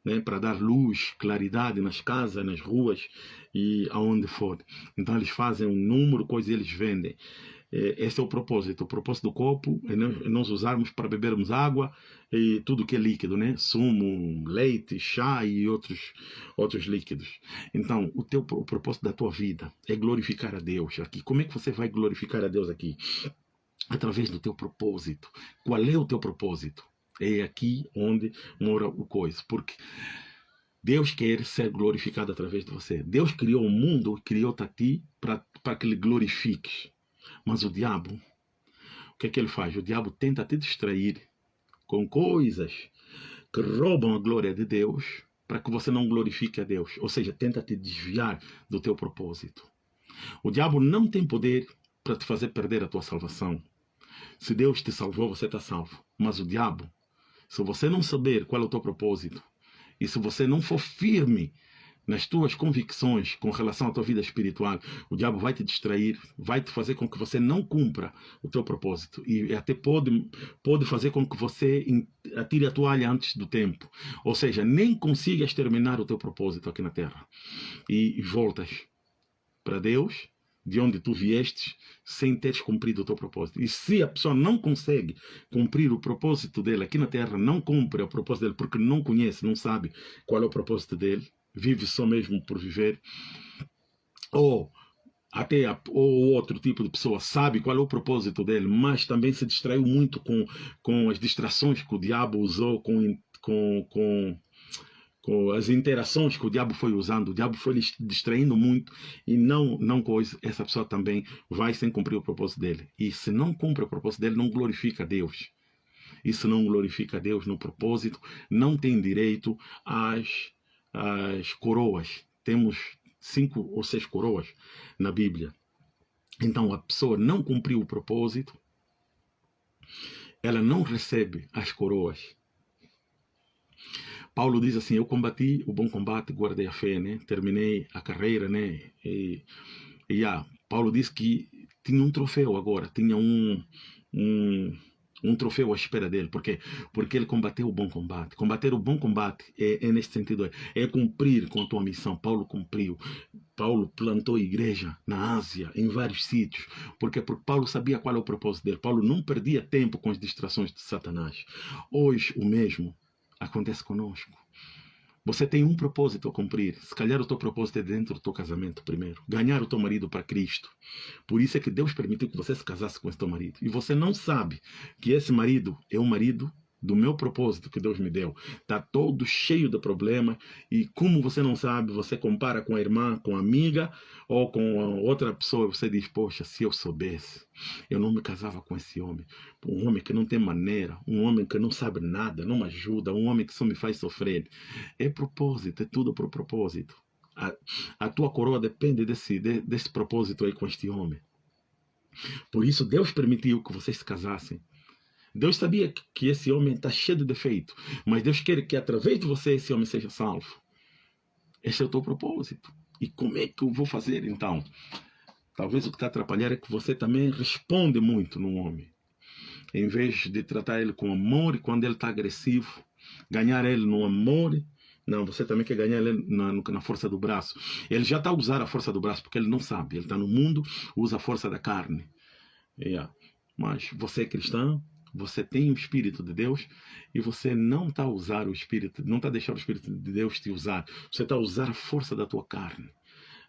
né, para dar luz, claridade nas casas, nas ruas e aonde for. Então eles fazem um número, coisa eles vendem. É, esse é o propósito. O propósito do copo é nós usarmos para bebermos água e tudo que é líquido, né? Sumo, leite, chá e outros, outros líquidos. Então, o, teu, o propósito da tua vida é glorificar a Deus aqui. Como é que você vai glorificar a Deus aqui? Através do teu propósito. Qual é o teu propósito? É aqui onde mora o coisa. Porque Deus quer ser glorificado através de você. Deus criou o mundo, criou-te a ti para que ele glorifiques. Mas o diabo, o que é que ele faz? O diabo tenta te distrair com coisas que roubam a glória de Deus para que você não glorifique a Deus. Ou seja, tenta te desviar do teu propósito. O diabo não tem poder para te fazer perder a tua salvação. Se Deus te salvou, você está salvo. Mas o diabo se você não saber qual é o teu propósito e se você não for firme nas tuas convicções com relação à tua vida espiritual, o diabo vai te distrair, vai te fazer com que você não cumpra o teu propósito e até pode, pode fazer com que você atire a toalha antes do tempo. Ou seja, nem consigas terminar o teu propósito aqui na terra e voltas para Deus de onde tu viestes sem teres cumprido o teu propósito. E se a pessoa não consegue cumprir o propósito dele aqui na terra, não cumpre o propósito dele porque não conhece, não sabe qual é o propósito dele, vive só mesmo por viver, ou até a, ou outro tipo de pessoa sabe qual é o propósito dele, mas também se distraiu muito com, com as distrações que o diabo usou, com, com, com com as interações que o diabo foi usando, o diabo foi distraindo muito e não, não coisa, essa pessoa também vai sem cumprir o propósito dele. E se não cumpre o propósito dele, não glorifica a Deus. E se não glorifica a Deus no propósito, não tem direito às, às coroas. Temos cinco ou seis coroas na Bíblia. Então a pessoa não cumpriu o propósito, ela não recebe as coroas Paulo diz assim, eu combati o bom combate, guardei a fé, né? Terminei a carreira, né? E, e ah, Paulo diz que tinha um troféu agora, tinha um, um, um troféu à espera dele. Por quê? Porque ele combateu o bom combate. Combater o bom combate é, é nesse sentido, é, é cumprir com a tua missão. Paulo cumpriu. Paulo plantou igreja na Ásia, em vários sítios. Porque, porque Paulo sabia qual é o propósito dele. Paulo não perdia tempo com as distrações de Satanás. Hoje, o mesmo acontece conosco. Você tem um propósito a cumprir. Se calhar o teu propósito é dentro do teu casamento primeiro. Ganhar o teu marido para Cristo. Por isso é que Deus permitiu que você se casasse com esse teu marido. E você não sabe que esse marido é um marido do meu propósito que Deus me deu. Está todo cheio de problemas e como você não sabe, você compara com a irmã, com a amiga ou com outra pessoa, você diz, poxa, se eu soubesse, eu não me casava com esse homem. Um homem que não tem maneira, um homem que não sabe nada, não me ajuda, um homem que só me faz sofrer. É propósito, é tudo por propósito. A, a tua coroa depende desse, de, desse propósito aí com este homem. Por isso Deus permitiu que vocês se casassem Deus sabia que esse homem está cheio de defeito, mas Deus quer que através de você esse homem seja salvo. Esse é o teu propósito. E como é que eu vou fazer então? Talvez o que está atrapalhando é que você também responde muito no homem. em vez de tratar ele com amor, e quando ele está agressivo, ganhar ele no amor, não, você também quer ganhar ele na, na força do braço. Ele já está a usar a força do braço, porque ele não sabe. Ele está no mundo, usa a força da carne. Yeah. Mas você é cristão, você tem o Espírito de Deus e você não está usar o Espírito, não está deixar o Espírito de Deus te usar. Você está usar a força da tua carne,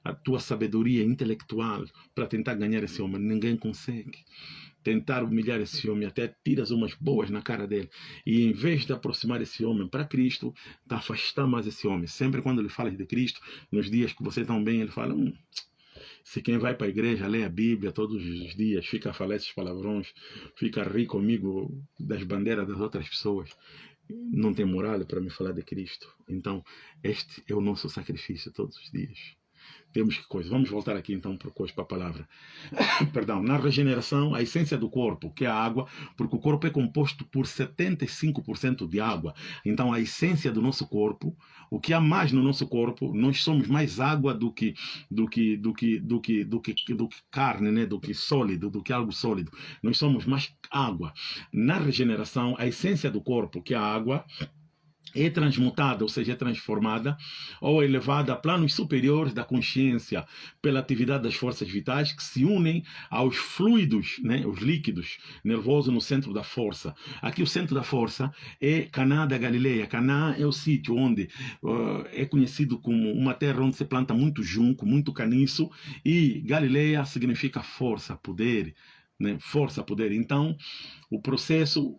a tua sabedoria intelectual para tentar ganhar esse homem. Ninguém consegue. Tentar humilhar esse homem, até tiras umas boas na cara dele. E em vez de aproximar esse homem para Cristo, está afastar mais esse homem. Sempre quando ele fala de Cristo, nos dias que você está bem, ele fala. Hum, se quem vai para a igreja, lê a Bíblia todos os dias, fica a falar esses palavrões, fica rir comigo das bandeiras das outras pessoas, não tem moral para me falar de Cristo. Então, este é o nosso sacrifício todos os dias temos que coisa. Vamos voltar aqui então para, coisa, para a palavra. *coughs* Perdão, na regeneração, a essência do corpo, que é a água, porque o corpo é composto por 75% de água. Então, a essência do nosso corpo, o que há mais no nosso corpo, nós somos mais água do que do que do que do que do que, do que carne, né, do que sólido, do que algo sólido. Nós somos mais água. Na regeneração, a essência do corpo, que é a água, é transmutada, ou seja, é transformada ou elevada a planos superiores da consciência pela atividade das forças vitais que se unem aos fluidos, né, os líquidos nervosos no centro da força. Aqui o centro da força é Caná da Galileia. Caná é o sítio onde uh, é conhecido como uma terra onde se planta muito junco, muito caniço e Galileia significa força, poder, né, força, poder. Então, o processo,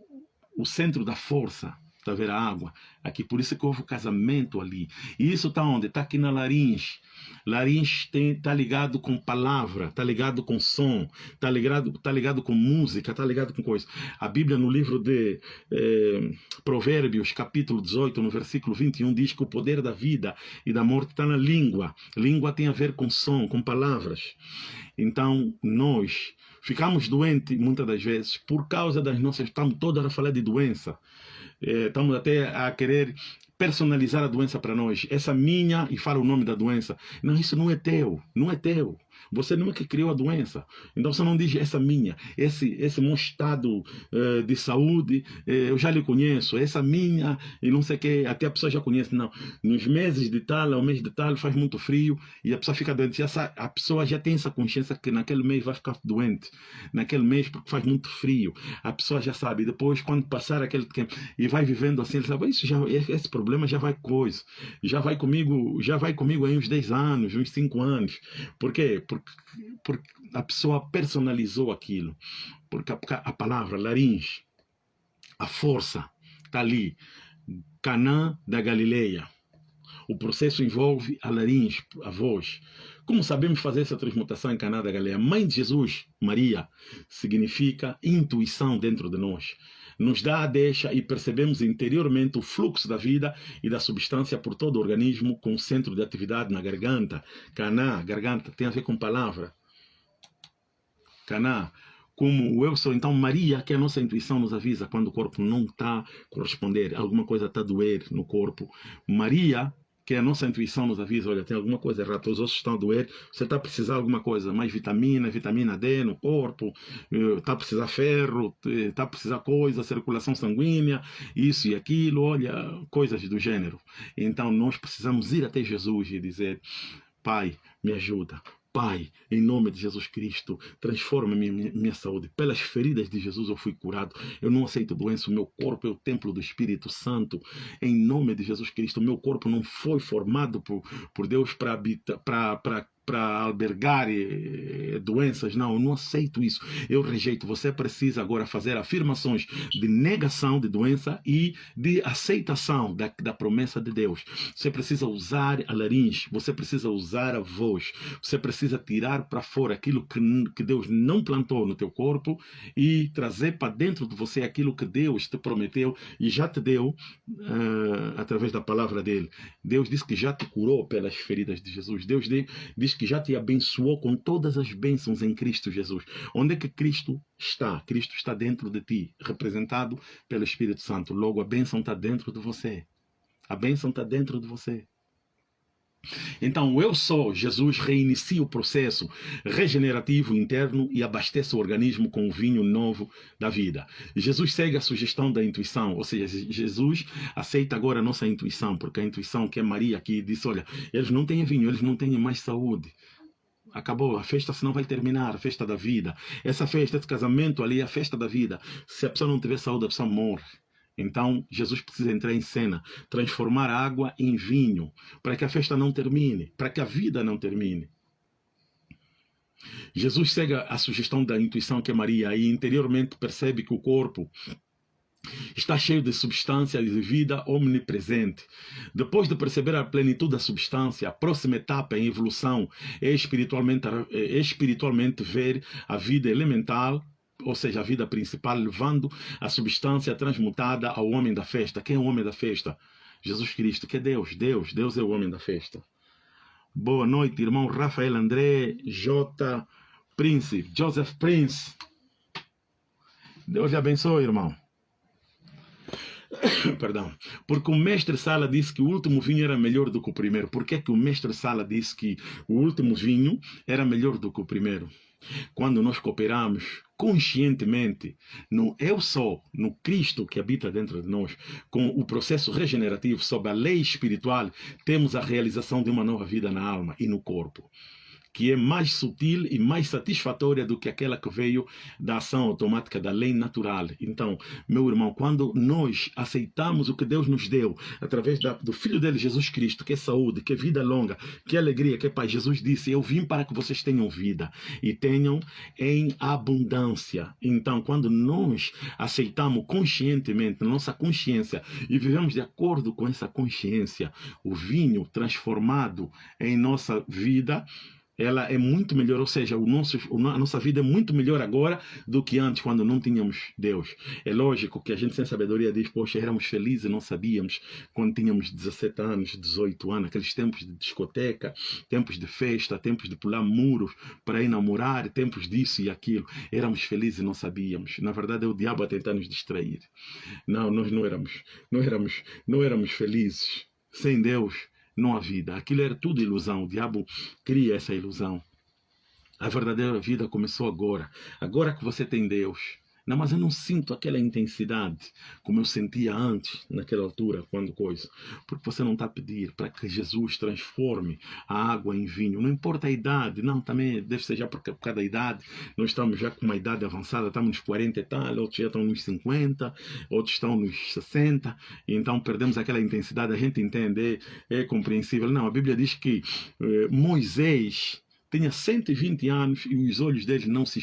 o centro da força Está a ver a água? Aqui, por isso que houve o casamento ali. E isso está onde? Está aqui na laringe. Laringe está ligado com palavra, está ligado com som, está ligado, tá ligado com música, está ligado com coisa. A Bíblia, no livro de eh, Provérbios, capítulo 18, no versículo 21, diz que o poder da vida e da morte está na língua. Língua tem a ver com som, com palavras. Então, nós ficamos doentes muitas das vezes por causa das nossas. Estamos todas a falar de doença eh, estamos até a querer personalizar a doença para nós. Essa minha, e fala o nome da doença. Não, isso não é teu, não é teu. Você não é que criou a doença. Então você não diz essa minha, esse, esse meu estado uh, de saúde, uh, eu já lhe conheço, essa minha, e não sei o que, até a pessoa já conhece. Não, nos meses de tal, ao mês de tal, faz muito frio e a pessoa fica doente. Essa, a pessoa já tem essa consciência que naquele mês vai ficar doente, naquele mês porque faz muito frio. A pessoa já sabe. Depois, quando passar aquele tempo e vai vivendo assim, ele sabe, isso já, esse problema já vai coisa, já vai comigo, já vai comigo aí uns 10 anos, uns 5 anos. Por quê? Porque porque a pessoa personalizou aquilo. Porque a, a palavra laringe, a força, está ali. Canã da Galileia. O processo envolve a laringe, a voz. Como sabemos fazer essa transmutação em Caná da Galileia? Mãe de Jesus, Maria, significa intuição dentro de nós nos dá a deixa e percebemos interiormente o fluxo da vida e da substância por todo o organismo com centro de atividade na garganta. Caná, garganta, tem a ver com palavra. Caná, como eu sou. Então, Maria, que é a nossa intuição nos avisa quando o corpo não está corresponder, alguma coisa está a doer no corpo. Maria que a nossa intuição nos avisa, olha, tem alguma coisa errada, os ossos estão a doer, você está a precisar de alguma coisa, mais vitamina, vitamina D no corpo, está eh, a precisar ferro, está a precisar coisa, circulação sanguínea, isso e aquilo, olha, coisas do gênero. Então nós precisamos ir até Jesus e dizer, Pai, me ajuda, Pai, em nome de Jesus Cristo, transforma minha, minha, minha, saúde. Pelas feridas de Jesus eu fui curado. Eu não aceito doença. O meu corpo é o templo do Espírito Santo. Em nome de Jesus Cristo, o meu corpo não foi formado por, por Deus para para albergar doenças. Não, eu não aceito isso. Eu rejeito. Você precisa agora fazer afirmações de negação de doença e de aceitação da, da promessa de Deus. Você precisa usar a laringe, você precisa usar a voz, você precisa tirar para fora aquilo que, que Deus não plantou no teu corpo e trazer para dentro de você aquilo que Deus te prometeu e já te deu uh, através da palavra dele. Deus disse que já te curou pelas feridas de Jesus. Deus diz que já te abençoou com todas as bênçãos em Cristo Jesus. Onde é que Cristo está? Cristo está dentro de ti, representado pelo Espírito Santo. Logo, a bênção está dentro de você. A bênção está dentro de você. Então, eu sou, Jesus reinicia o processo regenerativo interno e abastece o organismo com o vinho novo da vida. Jesus segue a sugestão da intuição, ou seja, Jesus aceita agora a nossa intuição, porque a intuição que é Maria aqui disse, olha, eles não têm vinho, eles não têm mais saúde. Acabou, a festa senão vai terminar, a festa da vida. Essa festa, esse casamento ali é a festa da vida. Se a pessoa não tiver saúde, a pessoa morre. Então, Jesus precisa entrar em cena, transformar água em vinho, para que a festa não termine, para que a vida não termine. Jesus segue a sugestão da intuição que é Maria e interiormente percebe que o corpo está cheio de substância de vida omnipresente. Depois de perceber a plenitude da substância, a próxima etapa em evolução é espiritualmente, é espiritualmente ver a vida elemental ou seja, a vida principal, levando a substância transmutada ao homem da festa. Quem é o homem da festa? Jesus Cristo, que é Deus. Deus, Deus é o homem da festa. Boa noite, irmão Rafael André, J. Prince, Joseph Prince. Deus lhe abençoe, irmão. *coughs* Perdão. Porque o mestre Sala disse que o último vinho era melhor do que o primeiro. Por que, que o mestre Sala disse que o último vinho era melhor do que o primeiro? Quando nós cooperamos conscientemente no eu sou, no Cristo que habita dentro de nós, com o processo regenerativo sob a lei espiritual, temos a realização de uma nova vida na alma e no corpo que é mais sutil e mais satisfatória do que aquela que veio da ação automática da lei natural. Então, meu irmão, quando nós aceitamos o que Deus nos deu através da, do Filho dele, Jesus Cristo, que é saúde, que é vida longa, que é alegria, que é paz, Jesus disse: Eu vim para que vocês tenham vida e tenham em abundância. Então, quando nós aceitamos conscientemente, na nossa consciência, e vivemos de acordo com essa consciência, o vinho transformado em nossa vida, ela é muito melhor, ou seja, o nosso, a nossa vida é muito melhor agora do que antes, quando não tínhamos Deus. É lógico que a gente sem sabedoria diz, poxa, éramos felizes não sabíamos quando tínhamos 17 anos, 18 anos, aqueles tempos de discoteca, tempos de festa, tempos de pular muros para ir namorar, tempos disso e aquilo. Éramos felizes e não sabíamos. Na verdade, é o diabo a tentar nos distrair. Não, nós não éramos, não éramos, não éramos felizes. Sem Deus, não há vida. Aquilo era tudo ilusão. O diabo cria essa ilusão. A verdadeira vida começou agora. Agora que você tem Deus. Não, mas eu não sinto aquela intensidade como eu sentia antes, naquela altura, quando coisa. Porque você não está a pedir para que Jesus transforme a água em vinho. Não importa a idade, não, também deve ser já por causa da idade. Nós estamos já com uma idade avançada, estamos nos 40 e tal, outros já estão nos 50, outros estão nos 60, e então perdemos aquela intensidade. A gente entende, é, é compreensível. Não, a Bíblia diz que eh, Moisés tinha 120 anos e os olhos dele não se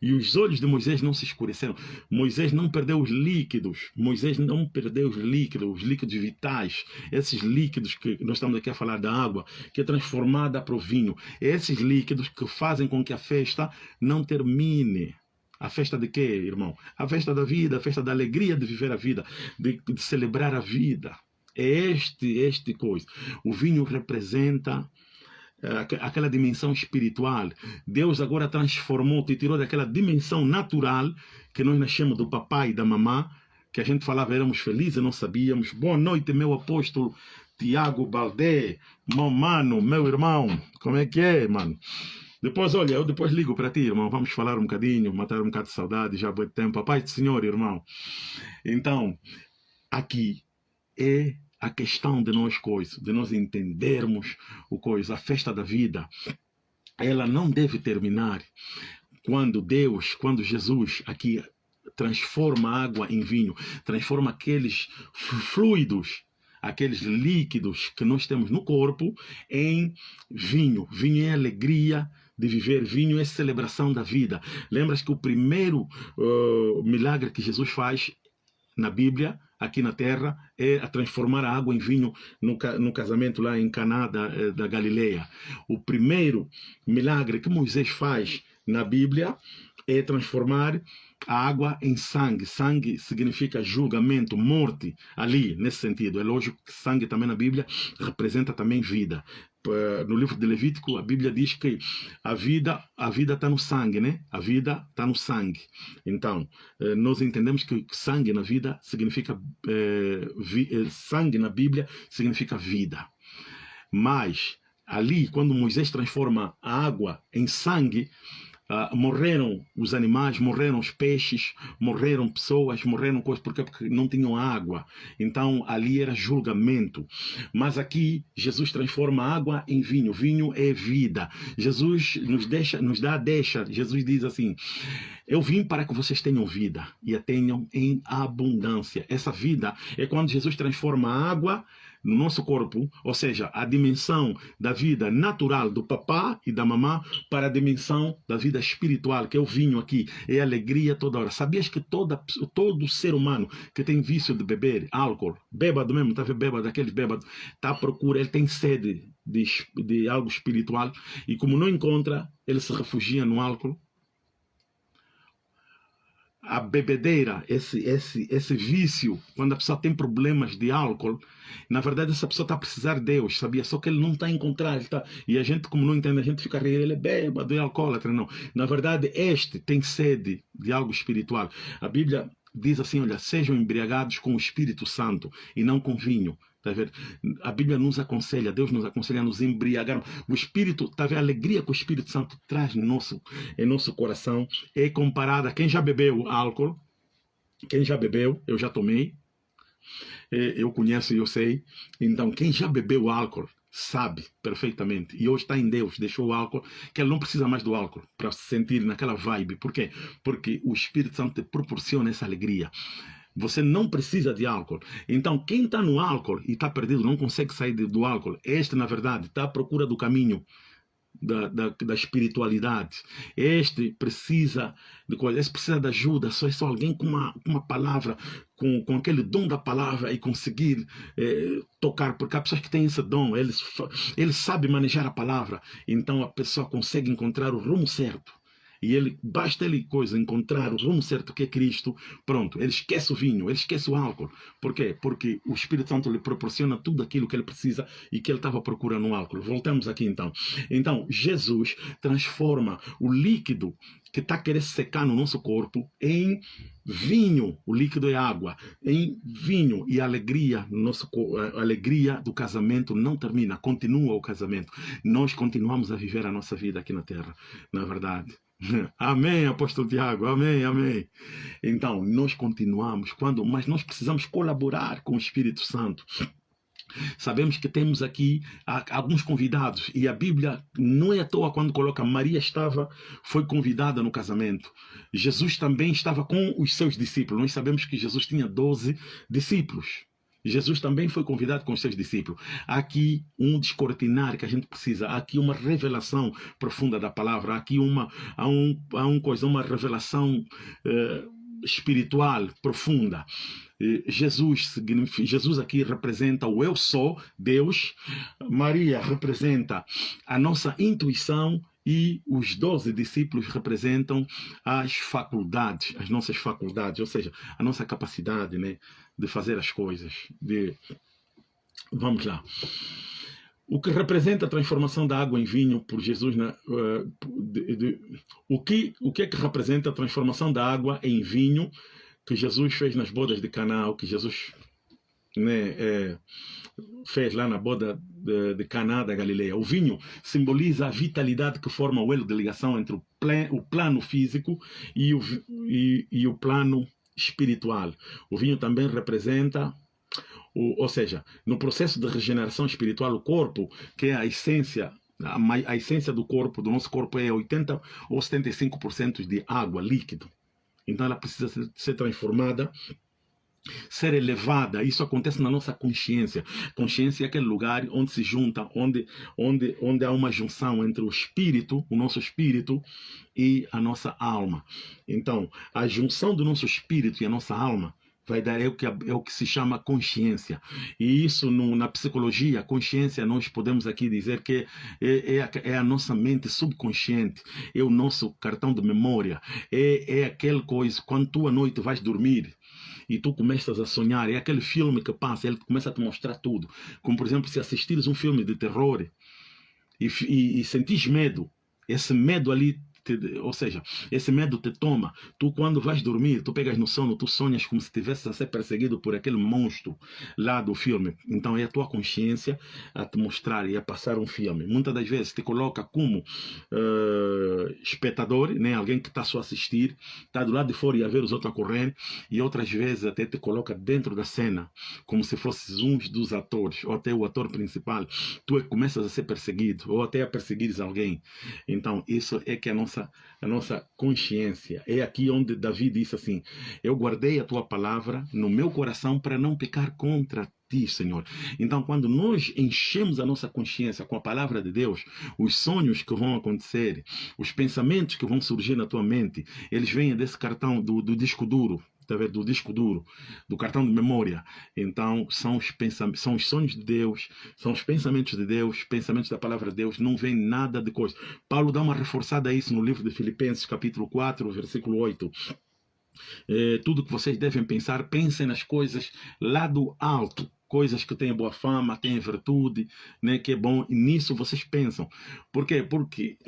e os olhos de Moisés não se escureceram. Moisés não perdeu os líquidos. Moisés não perdeu os líquidos, os líquidos vitais. Esses líquidos que nós estamos aqui a falar da água, que é transformada para o vinho. Esses líquidos que fazem com que a festa não termine. A festa de quê, irmão? A festa da vida, a festa da alegria de viver a vida, de, de celebrar a vida. É este, este coisa. O vinho representa aquela dimensão espiritual. Deus agora transformou, te tirou daquela dimensão natural que nós nascemos do papai e da mamã, que a gente falava éramos felizes, não sabíamos. Boa noite, meu apóstolo Tiago Baldé, meu mano, meu irmão. Como é que é, mano? Depois, olha, eu depois ligo para ti, irmão. Vamos falar um bocadinho, matar um bocado de saudade, já vou tempo. Paz do Senhor, irmão. Então, aqui é a questão de nós coisas, de nós entendermos o coisa, a festa da vida, ela não deve terminar quando Deus, quando Jesus aqui transforma água em vinho, transforma aqueles fluidos, aqueles líquidos que nós temos no corpo em vinho. Vinho é alegria de viver, vinho é celebração da vida. Lembras que o primeiro uh, milagre que Jesus faz na Bíblia aqui na terra é a transformar a água em vinho no, no casamento lá em Caná da, eh, da Galileia. O primeiro milagre que Moisés faz na Bíblia é transformar a água em sangue. Sangue significa julgamento, morte, ali, nesse sentido. É lógico que sangue também na Bíblia representa também vida. Eh, no livro de Levítico, a Bíblia diz que a vida a vida está no sangue, né? A vida está no sangue. Então, eh, nós entendemos que sangue na vida significa eh, vi, sangue na Bíblia significa vida. Mas ali, quando Moisés transforma a água em sangue, Uh, morreram os animais, morreram os peixes, morreram pessoas, morreram coisas, porque, porque não tinham água. Então ali era julgamento. Mas aqui Jesus transforma água em vinho. Vinho é vida. Jesus nos deixa, nos dá deixa. Jesus diz assim: Eu vim para que vocês tenham vida e a tenham em abundância. Essa vida é quando Jesus transforma água no nosso corpo, ou seja, a dimensão da vida natural do papá e da mamã para a dimensão da vida espiritual, que é o vinho aqui, é alegria toda hora. Sabias que toda, todo ser humano que tem vício de beber álcool, bêbado mesmo, está bêbado, daqueles bêbados, está à procura, ele tem sede de, de algo espiritual e como não encontra, ele se refugia no álcool a bebedeira, esse, esse, esse vício, quando a pessoa tem problemas de álcool, na verdade essa pessoa está a precisar de Deus, sabia? Só que ele não está a encontrar, ele tá... e a gente, como não entende, a gente fica rindo, ele é bêbado, é alcoólatra, não. Na verdade, este tem sede de algo espiritual. A Bíblia diz assim, olha, sejam embriagados com o Espírito Santo e não com vinho. Tá vendo? A Bíblia nos aconselha, Deus nos aconselha a nos embriagar. O Espírito, tá vendo? a alegria que o Espírito Santo traz no nosso, em nosso coração é comparada quem já bebeu álcool, quem já bebeu, eu já tomei, é, eu conheço e eu sei. Então, quem já bebeu álcool sabe perfeitamente. E hoje está em Deus, deixou o álcool, que ele não precisa mais do álcool para se sentir naquela vibe. Por quê? Porque o Espírito Santo te proporciona essa alegria. Você não precisa de álcool. Então, quem está no álcool e está perdido, não consegue sair do álcool, este, na verdade, está à procura do caminho da, da, da, espiritualidade. Este precisa de coisa, este precisa de ajuda, só é só alguém com uma, uma palavra, com, com aquele dom da palavra e conseguir eh, tocar, porque há pessoas que têm esse dom, eles, eles sabem manejar a palavra, então a pessoa consegue encontrar o rumo certo. E ele, basta ele coisa, encontrar o rumo certo que é Cristo, pronto, ele esquece o vinho, ele esquece o álcool. Por quê? Porque o Espírito Santo lhe proporciona tudo aquilo que ele precisa e que ele estava procurando no álcool. Voltamos aqui então. Então, Jesus transforma o líquido que está querendo secar no nosso corpo em vinho, o líquido é água, em vinho e alegria, nosso, a alegria do casamento não termina, continua o casamento. Nós continuamos a viver a nossa vida aqui na Terra, na verdade. *laughs* Amém, apóstolo Tiago, amém, amém. Então, nós continuamos, quando, mas nós precisamos colaborar com o Espírito Santo. Sabemos que temos aqui alguns convidados e a Bíblia não é à toa quando coloca Maria estava, foi convidada no casamento. Jesus também estava com os seus discípulos. Nós sabemos que Jesus tinha 12 discípulos. Jesus também foi convidado com os seus discípulos. Há aqui um descortinar que a gente precisa, há aqui uma revelação profunda da palavra, há aqui uma, há um, há um coisa, uma revelação uh, espiritual profunda. Jesus, Jesus aqui representa o eu sou, Deus. Maria representa a nossa intuição e os doze discípulos representam as faculdades, as nossas faculdades, ou seja, a nossa capacidade né, de fazer as coisas. De... Vamos lá. O que representa a transformação da água em vinho por Jesus, né, de, de, o, que, o que é que representa a transformação da água em vinho que Jesus fez nas bodas de Caná, o que Jesus né, é, fez lá na boda de, de Caná da Galileia. O vinho simboliza a vitalidade que forma o elo de ligação entre o, o plano físico e o, e, e o plano espiritual. O vinho também representa o, ou seja, no processo de regeneração espiritual, o corpo, que é a essência a, a, essência do corpo, do nosso corpo é 80 ou 75% de água, líquido. Então ela precisa ser, ser transformada ser elevada, isso acontece na nossa consciência. Consciência é aquele lugar onde se junta, onde, onde, onde há uma junção entre o espírito, o nosso espírito, e a nossa alma. Então, a junção do nosso espírito e a nossa alma vai dar é o que, é o que se chama consciência. E isso no, na psicologia, consciência, nós podemos aqui dizer que é, é, a, é a nossa mente subconsciente, é o nosso cartão de memória, é, é aquela coisa, quando tu à noite vais dormir, e tu começas a sonhar, é aquele filme que passa, ele começa a te mostrar tudo. Como, por exemplo, se assistires um filme de terror e, e, e sentires medo, esse medo ali te, ou seja, esse medo te toma. Tu, quando vais dormir, tu pegas no sono, tu sonhas como se estivesse a ser perseguido por aquele monstro lá do filme. Então é a tua consciência a te mostrar e a passar um filme. Muitas das vezes te coloca como uh, espectador, né? alguém que está só a assistir, está do lado de fora e a ver os outros a correr, e outras vezes até te coloca dentro da cena, como se fosses um dos atores, ou até o ator principal. Tu é começas a ser perseguido, ou até a perseguires alguém. Então, isso é que a nossa, a nossa consciência. É aqui onde Davi disse assim: Eu guardei a tua palavra no meu coração para não pecar contra ti, Senhor. Então, quando nós enchemos a nossa consciência com a palavra de Deus, os sonhos que vão acontecer, os pensamentos que vão surgir na tua mente, eles vêm desse cartão do, do disco duro, tá do disco duro, do cartão de memória. Então, são os, pensamentos, são os sonhos de Deus, são os pensamentos de Deus, pensamentos da palavra de Deus, não vem nada de coisa. Paulo dá uma reforçada a isso no livro de Filipenses, capítulo 4, versículo 8. É, tudo que vocês devem pensar, pensem nas coisas lá do alto, coisas que têm boa fama, têm virtude, né, que é bom, e nisso vocês pensam. Por quê? Porque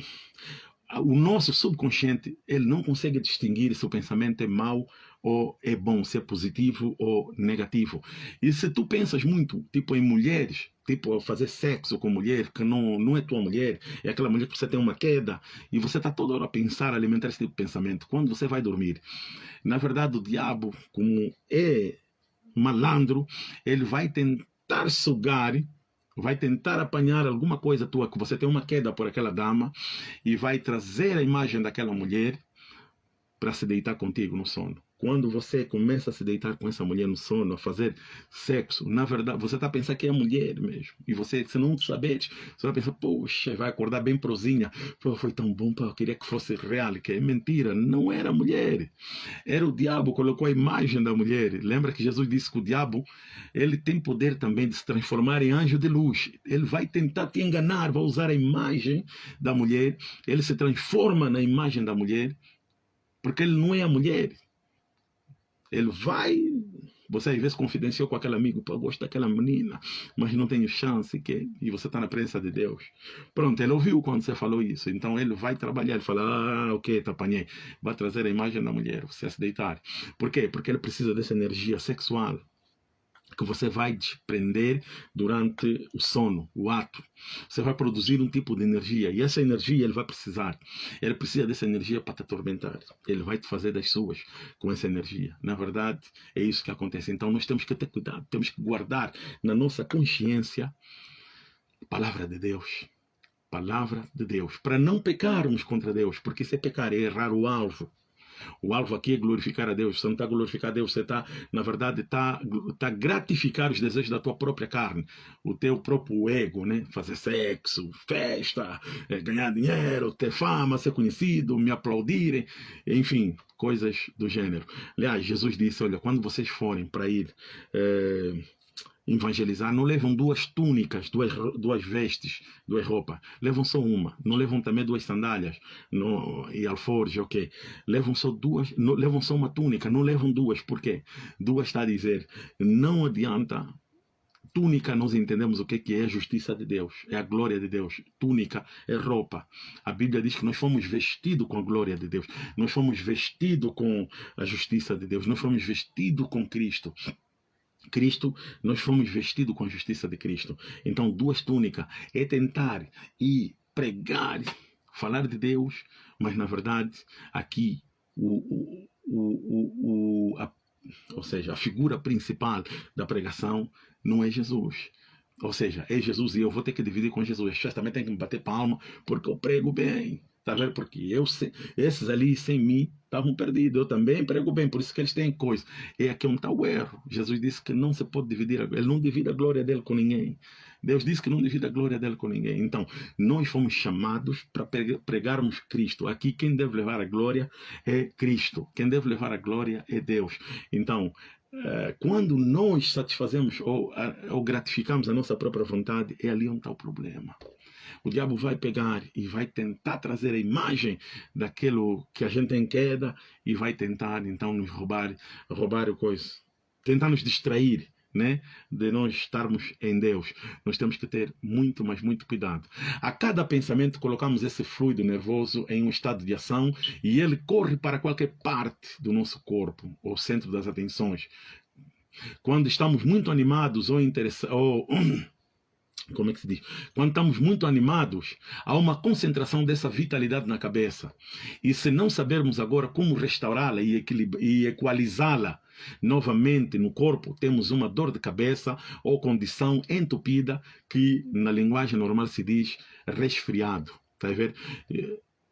o nosso subconsciente, ele não consegue distinguir se o pensamento é mau ou é bom, se é positivo ou negativo. E se tu pensas muito, tipo, em mulheres, tipo, fazer sexo com mulher que não, não é tua mulher, é aquela mulher que você tem uma queda, e você está toda hora a pensar, alimentar esse tipo de pensamento. Quando você vai dormir, na verdade, o diabo, como é malandro, ele vai tentar sugar vai tentar apanhar alguma coisa tua, que você tem uma queda por aquela dama, e vai trazer a imagem daquela mulher para se deitar contigo no sono. Quando você começa a se deitar com essa mulher no sono, a fazer sexo, na verdade, você está pensando que é mulher mesmo. E você, se não saber, você vai pensar, poxa, vai acordar bem prosinha. Pô, foi tão bom, pô, eu queria que fosse real. Que é mentira, não era mulher. Era o diabo, colocou a imagem da mulher. Lembra que Jesus disse que o diabo, ele tem poder também de se transformar em anjo de luz. Ele vai tentar te enganar, vai usar a imagem da mulher. Ele se transforma na imagem da mulher, porque ele não é a mulher ele vai. Você às vezes confidenciou com aquele amigo, eu gosto daquela menina, mas não tenho chance, que... e você está na presença de Deus. Pronto, ele ouviu quando você falou isso, então ele vai trabalhar, ele fala, ah, ok, te apanhei. Vai trazer a imagem da mulher, você se deitar. Por quê? Porque ele precisa dessa energia sexual que você vai desprender durante o sono, o ato. Você vai produzir um tipo de energia e essa energia ele vai precisar. Ele precisa dessa energia para te atormentar. Ele vai te fazer das suas com essa energia. Na verdade, é isso que acontece. Então nós temos que ter cuidado, temos que guardar na nossa consciência a palavra de Deus. Palavra de Deus, para não pecarmos contra Deus, porque se pecar é errar o alvo. O alvo aqui é glorificar a Deus. Você não está a glorificar a Deus, você está, na verdade, está tá gratificar os desejos da tua própria carne, o teu próprio ego, né? Fazer sexo, festa, é, ganhar dinheiro, ter fama, ser conhecido, me aplaudirem, enfim, coisas do gênero. Aliás, Jesus disse: olha, quando vocês forem para ir. É, evangelizar, não levam duas túnicas, duas, duas vestes, duas roupas. Levam só uma. Não levam também duas sandálias no, e alforje, ok. Levam só duas, não, levam só uma túnica, não levam duas. Por quê? Duas está a dizer, não adianta túnica nós entendemos o que é a justiça de Deus, é a glória de Deus. Túnica é roupa. A Bíblia diz que nós fomos vestidos com a glória de Deus. Nós fomos vestidos com a justiça de Deus. Nós fomos vestidos com Cristo. Cristo, nós fomos vestidos com a justiça de Cristo. Então, duas túnicas é tentar e pregar, falar de Deus, mas na verdade, aqui, o, o, o, o a, ou seja, a figura principal da pregação não é Jesus. Ou seja, é Jesus e eu vou ter que dividir com Jesus. As também tem que me bater palma porque eu prego bem. Tá vendo? Porque eu, esses ali sem mim estavam perdidos. Eu também prego bem, por isso que eles têm coisa. E aqui é um tal erro. Jesus disse que não se pode dividir, ele não divide a glória dele com ninguém. Deus disse que não divide a glória dele com ninguém. Então, nós fomos chamados para pregarmos Cristo. Aqui quem deve levar a glória é Cristo. Quem deve levar a glória é Deus. Então, eh, quando nós satisfazemos ou, ou gratificamos a nossa própria vontade, é ali onde está o problema o diabo vai pegar e vai tentar trazer a imagem daquilo que a gente tem queda e vai tentar então nos roubar, roubar o coisa, tentar nos distrair né, de nós estarmos em Deus. Nós temos que ter muito, mas muito cuidado. A cada pensamento colocamos esse fluido nervoso em um estado de ação e ele corre para qualquer parte do nosso corpo, ou centro das atenções. Quando estamos muito animados ou interessados, ou *clears throat* como é que se diz? Quando estamos muito animados, há uma concentração dessa vitalidade na cabeça. E se não sabermos agora como restaurá-la e, e equalizá-la novamente no corpo, temos uma dor de cabeça ou condição entupida que na linguagem normal se diz resfriado. Tá a ver?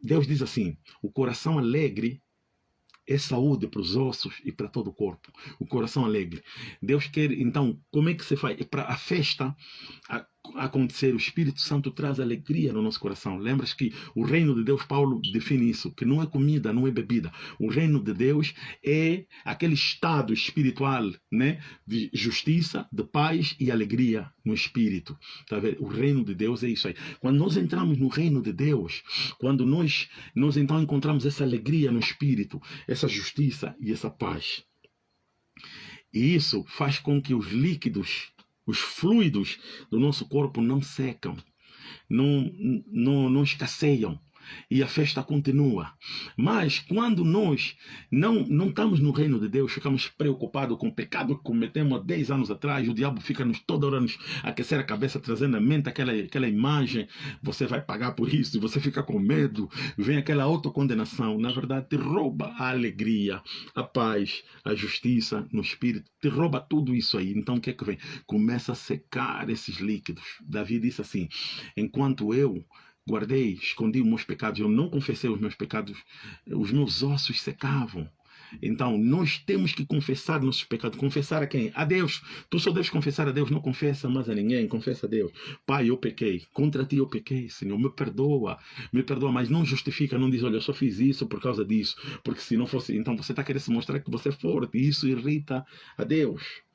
Deus diz assim: o coração alegre é saúde para os ossos e para todo o corpo. O coração alegre. Deus quer, então, como é que se faz? É para a festa, a, acontecer, o Espírito Santo traz alegria no nosso coração. Lembras que o reino de Deus, Paulo define isso, que não é comida, não é bebida. O reino de Deus é aquele estado espiritual, né, de justiça, de paz e alegria no espírito. Tá vendo? O reino de Deus é isso aí. Quando nós entramos no reino de Deus, quando nós nós então encontramos essa alegria no espírito, essa justiça e essa paz. E isso faz com que os líquidos os fluidos do nosso corpo não secam, não, não, não escasseiam e a festa continua. Mas quando nós não, não estamos no reino de Deus, ficamos preocupados com o pecado que cometemos há 10 anos atrás, o diabo fica nos toda hora nos aquecer a cabeça, trazendo à mente aquela, aquela imagem, você vai pagar por isso, você fica com medo, vem aquela autocondenação, na verdade te rouba a alegria, a paz, a justiça no espírito, te rouba tudo isso aí. Então o que é que vem? Começa a secar esses líquidos. Davi disse assim, enquanto eu guardei, escondi os meus pecados, eu não confessei os meus pecados, os meus ossos secavam. Então, nós temos que confessar nossos pecados. Confessar a quem? A Deus. Tu só deves confessar a Deus, não confessa mais a ninguém, confessa a Deus. Pai, eu pequei. Contra ti eu pequei, Senhor. Me perdoa. Me perdoa, mas não justifica, não diz, olha, eu só fiz isso por causa disso. Porque se não fosse, então você está querendo se mostrar que você é forte. E isso irrita a Deus.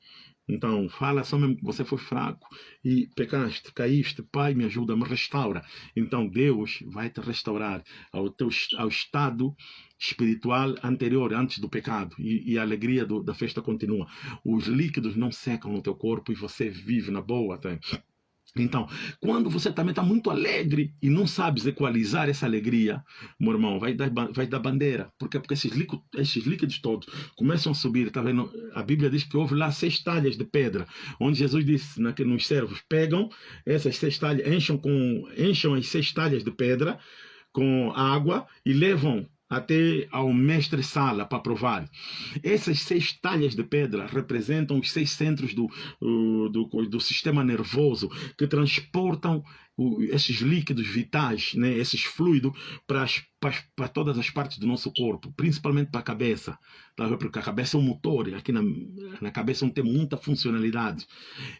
Então, fala só mesmo que você foi fraco e pecaste, caíste, Pai, me ajuda, me restaura. Então, Deus vai te restaurar ao, teu, ao estado espiritual anterior, antes do pecado. E, e a alegria do, da festa continua. Os líquidos não secam no teu corpo e você vive na boa. Tá? Então, quando você também está muito alegre e não sabes equalizar essa alegria, meu irmão, vai dar, vai dar bandeira. Por quê? Porque esses líquidos, esses líquidos todos começam a subir. Tá vendo? A Bíblia diz que houve lá seis talhas de pedra, onde Jesus disse que nos servos pegam essas seis talhas, enchem, com, enchem as seis talhas de pedra com água e levam até ao mestre Sala para provar. Essas seis talhas de pedra representam os seis centros do, do, do sistema nervoso que transportam esses líquidos vitais, né, esses fluidos para, para, todas as partes do nosso corpo, principalmente para a cabeça, tá? porque a cabeça é um motor, aqui na, na cabeça não tem muita funcionalidade.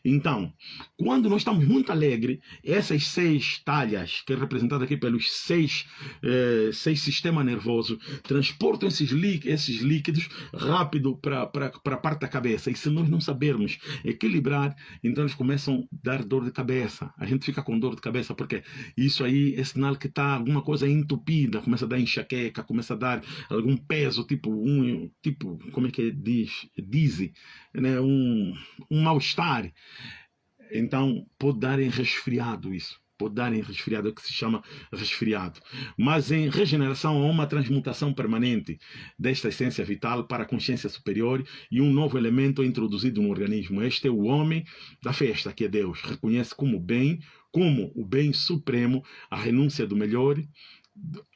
Então, quando nós estamos muito alegres, essas seis talhas, que é representada aqui pelos seis, eh, seis sistemas nervosos, transportam esses, esses líquidos rápido para a parte da cabeça. E se nós não sabermos equilibrar, então eles começam a dar dor de cabeça. A gente fica com dor de cabeça, porque isso aí é sinal que está alguma coisa entupida, começa a dar enxaqueca, começa a dar algum peso, tipo, um, tipo como é que diz? Dizzy, né? um, um mal-estar. Então, pode dar em resfriado isso pode dar em resfriado, que se chama resfriado. Mas em regeneração há uma transmutação permanente desta essência vital para a consciência superior e um novo elemento é introduzido no organismo. Este é o homem da festa, que é Deus. Reconhece como bem como o bem supremo, a renúncia do melhor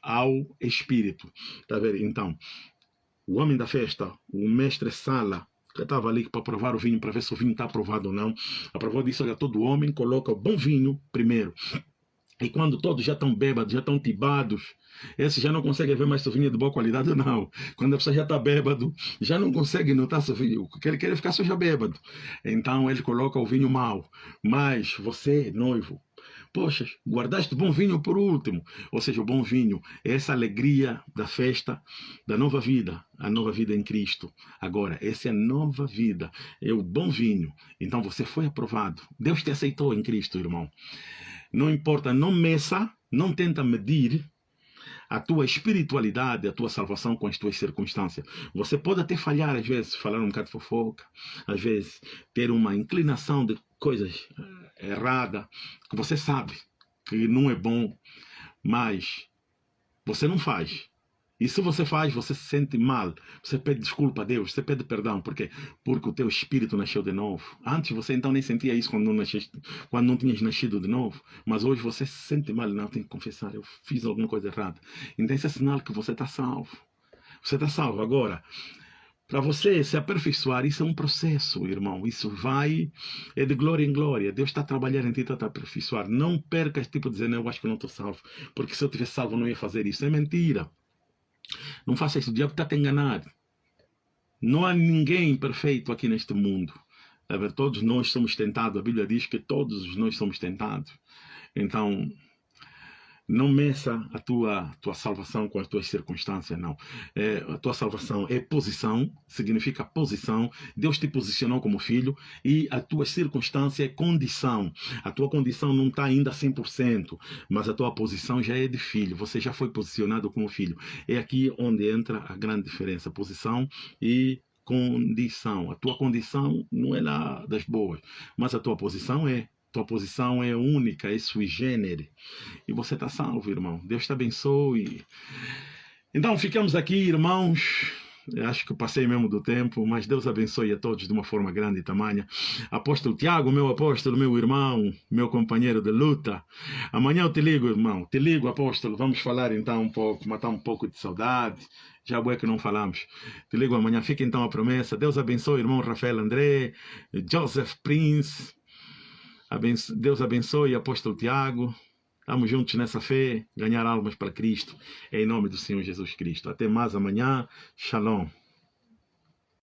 ao espírito. Tá vendo? Então, o homem da festa, o mestre Sala, que estava ali para provar o vinho, para ver se o vinho está aprovado ou não, aprovou disso, olha, todo homem coloca o bom vinho primeiro. E quando todos já estão bêbados, já estão tibados, esse já não consegue ver mais se o vinho é de boa qualidade ou *laughs* não. Quando a pessoa já está bêbado, já não consegue notar se o vinho, ele quer ficar só já bêbado. Então ele coloca o vinho mau. Mas você, noivo, Poxa, guardaste bom vinho por último. Ou seja, o bom vinho é essa alegria da festa da nova vida, a nova vida em Cristo. Agora, essa é a nova vida, é o bom vinho. Então você foi aprovado. Deus te aceitou em Cristo, irmão. Não importa, não meça, não tenta medir a tua espiritualidade, a tua salvação com as tuas circunstâncias. Você pode até falhar, às vezes, falar um bocado de fofoca, às vezes, ter uma inclinação de coisas erradas, que você sabe que não é bom, mas você não faz. E se você faz, você se sente mal, você pede desculpa a Deus, você pede perdão, porque porque o teu espírito nasceu de novo. Antes você então nem sentia isso quando não, nasceste, quando não tinhas nascido de novo, mas hoje você se sente mal, não, tem que confessar, eu fiz alguma coisa errada. Então esse é sinal que você está salvo. Você está salvo. Agora, para você se aperfeiçoar, isso é um processo, irmão. Isso vai, é de glória em glória. Deus está trabalhando em ti, está a aperfeiçoar. Não percas, tipo, dizendo, eu acho que não estou salvo. Porque se eu tivesse salvo, eu não ia fazer isso. É mentira. Não faça isso, o diabo está te enganado. Não há ninguém perfeito aqui neste mundo. Todos nós somos tentados. A Bíblia diz que todos nós somos tentados. Então, não meça a tua, tua salvação com as tuas circunstâncias, não. É, a tua salvação é posição, significa posição. Deus te posicionou como filho e a tua circunstância é condição. A tua condição não está ainda 100%, mas a tua posição já é de filho. Você já foi posicionado como filho. É aqui onde entra a grande diferença. Posição e condição. A tua condição não é lá das boas, mas a tua posição é tua posição é única, é sui generis. E você está salvo, irmão. Deus te abençoe. Então, ficamos aqui, irmãos. Eu acho que eu passei mesmo do tempo, mas Deus abençoe a todos de uma forma grande e tamanha. Apóstolo Tiago, meu apóstolo, meu irmão, meu companheiro de luta. Amanhã eu te ligo, irmão. Te ligo, apóstolo. Vamos falar então um pouco, matar um pouco de saudade. Já é que não falamos. Te ligo amanhã. Fica então a promessa. Deus abençoe, irmão Rafael André, Joseph Prince. Deus abençoe, apóstolo Tiago. Estamos juntos nessa fé, ganhar almas para Cristo. Em nome do Senhor Jesus Cristo. Até mais amanhã. Shalom.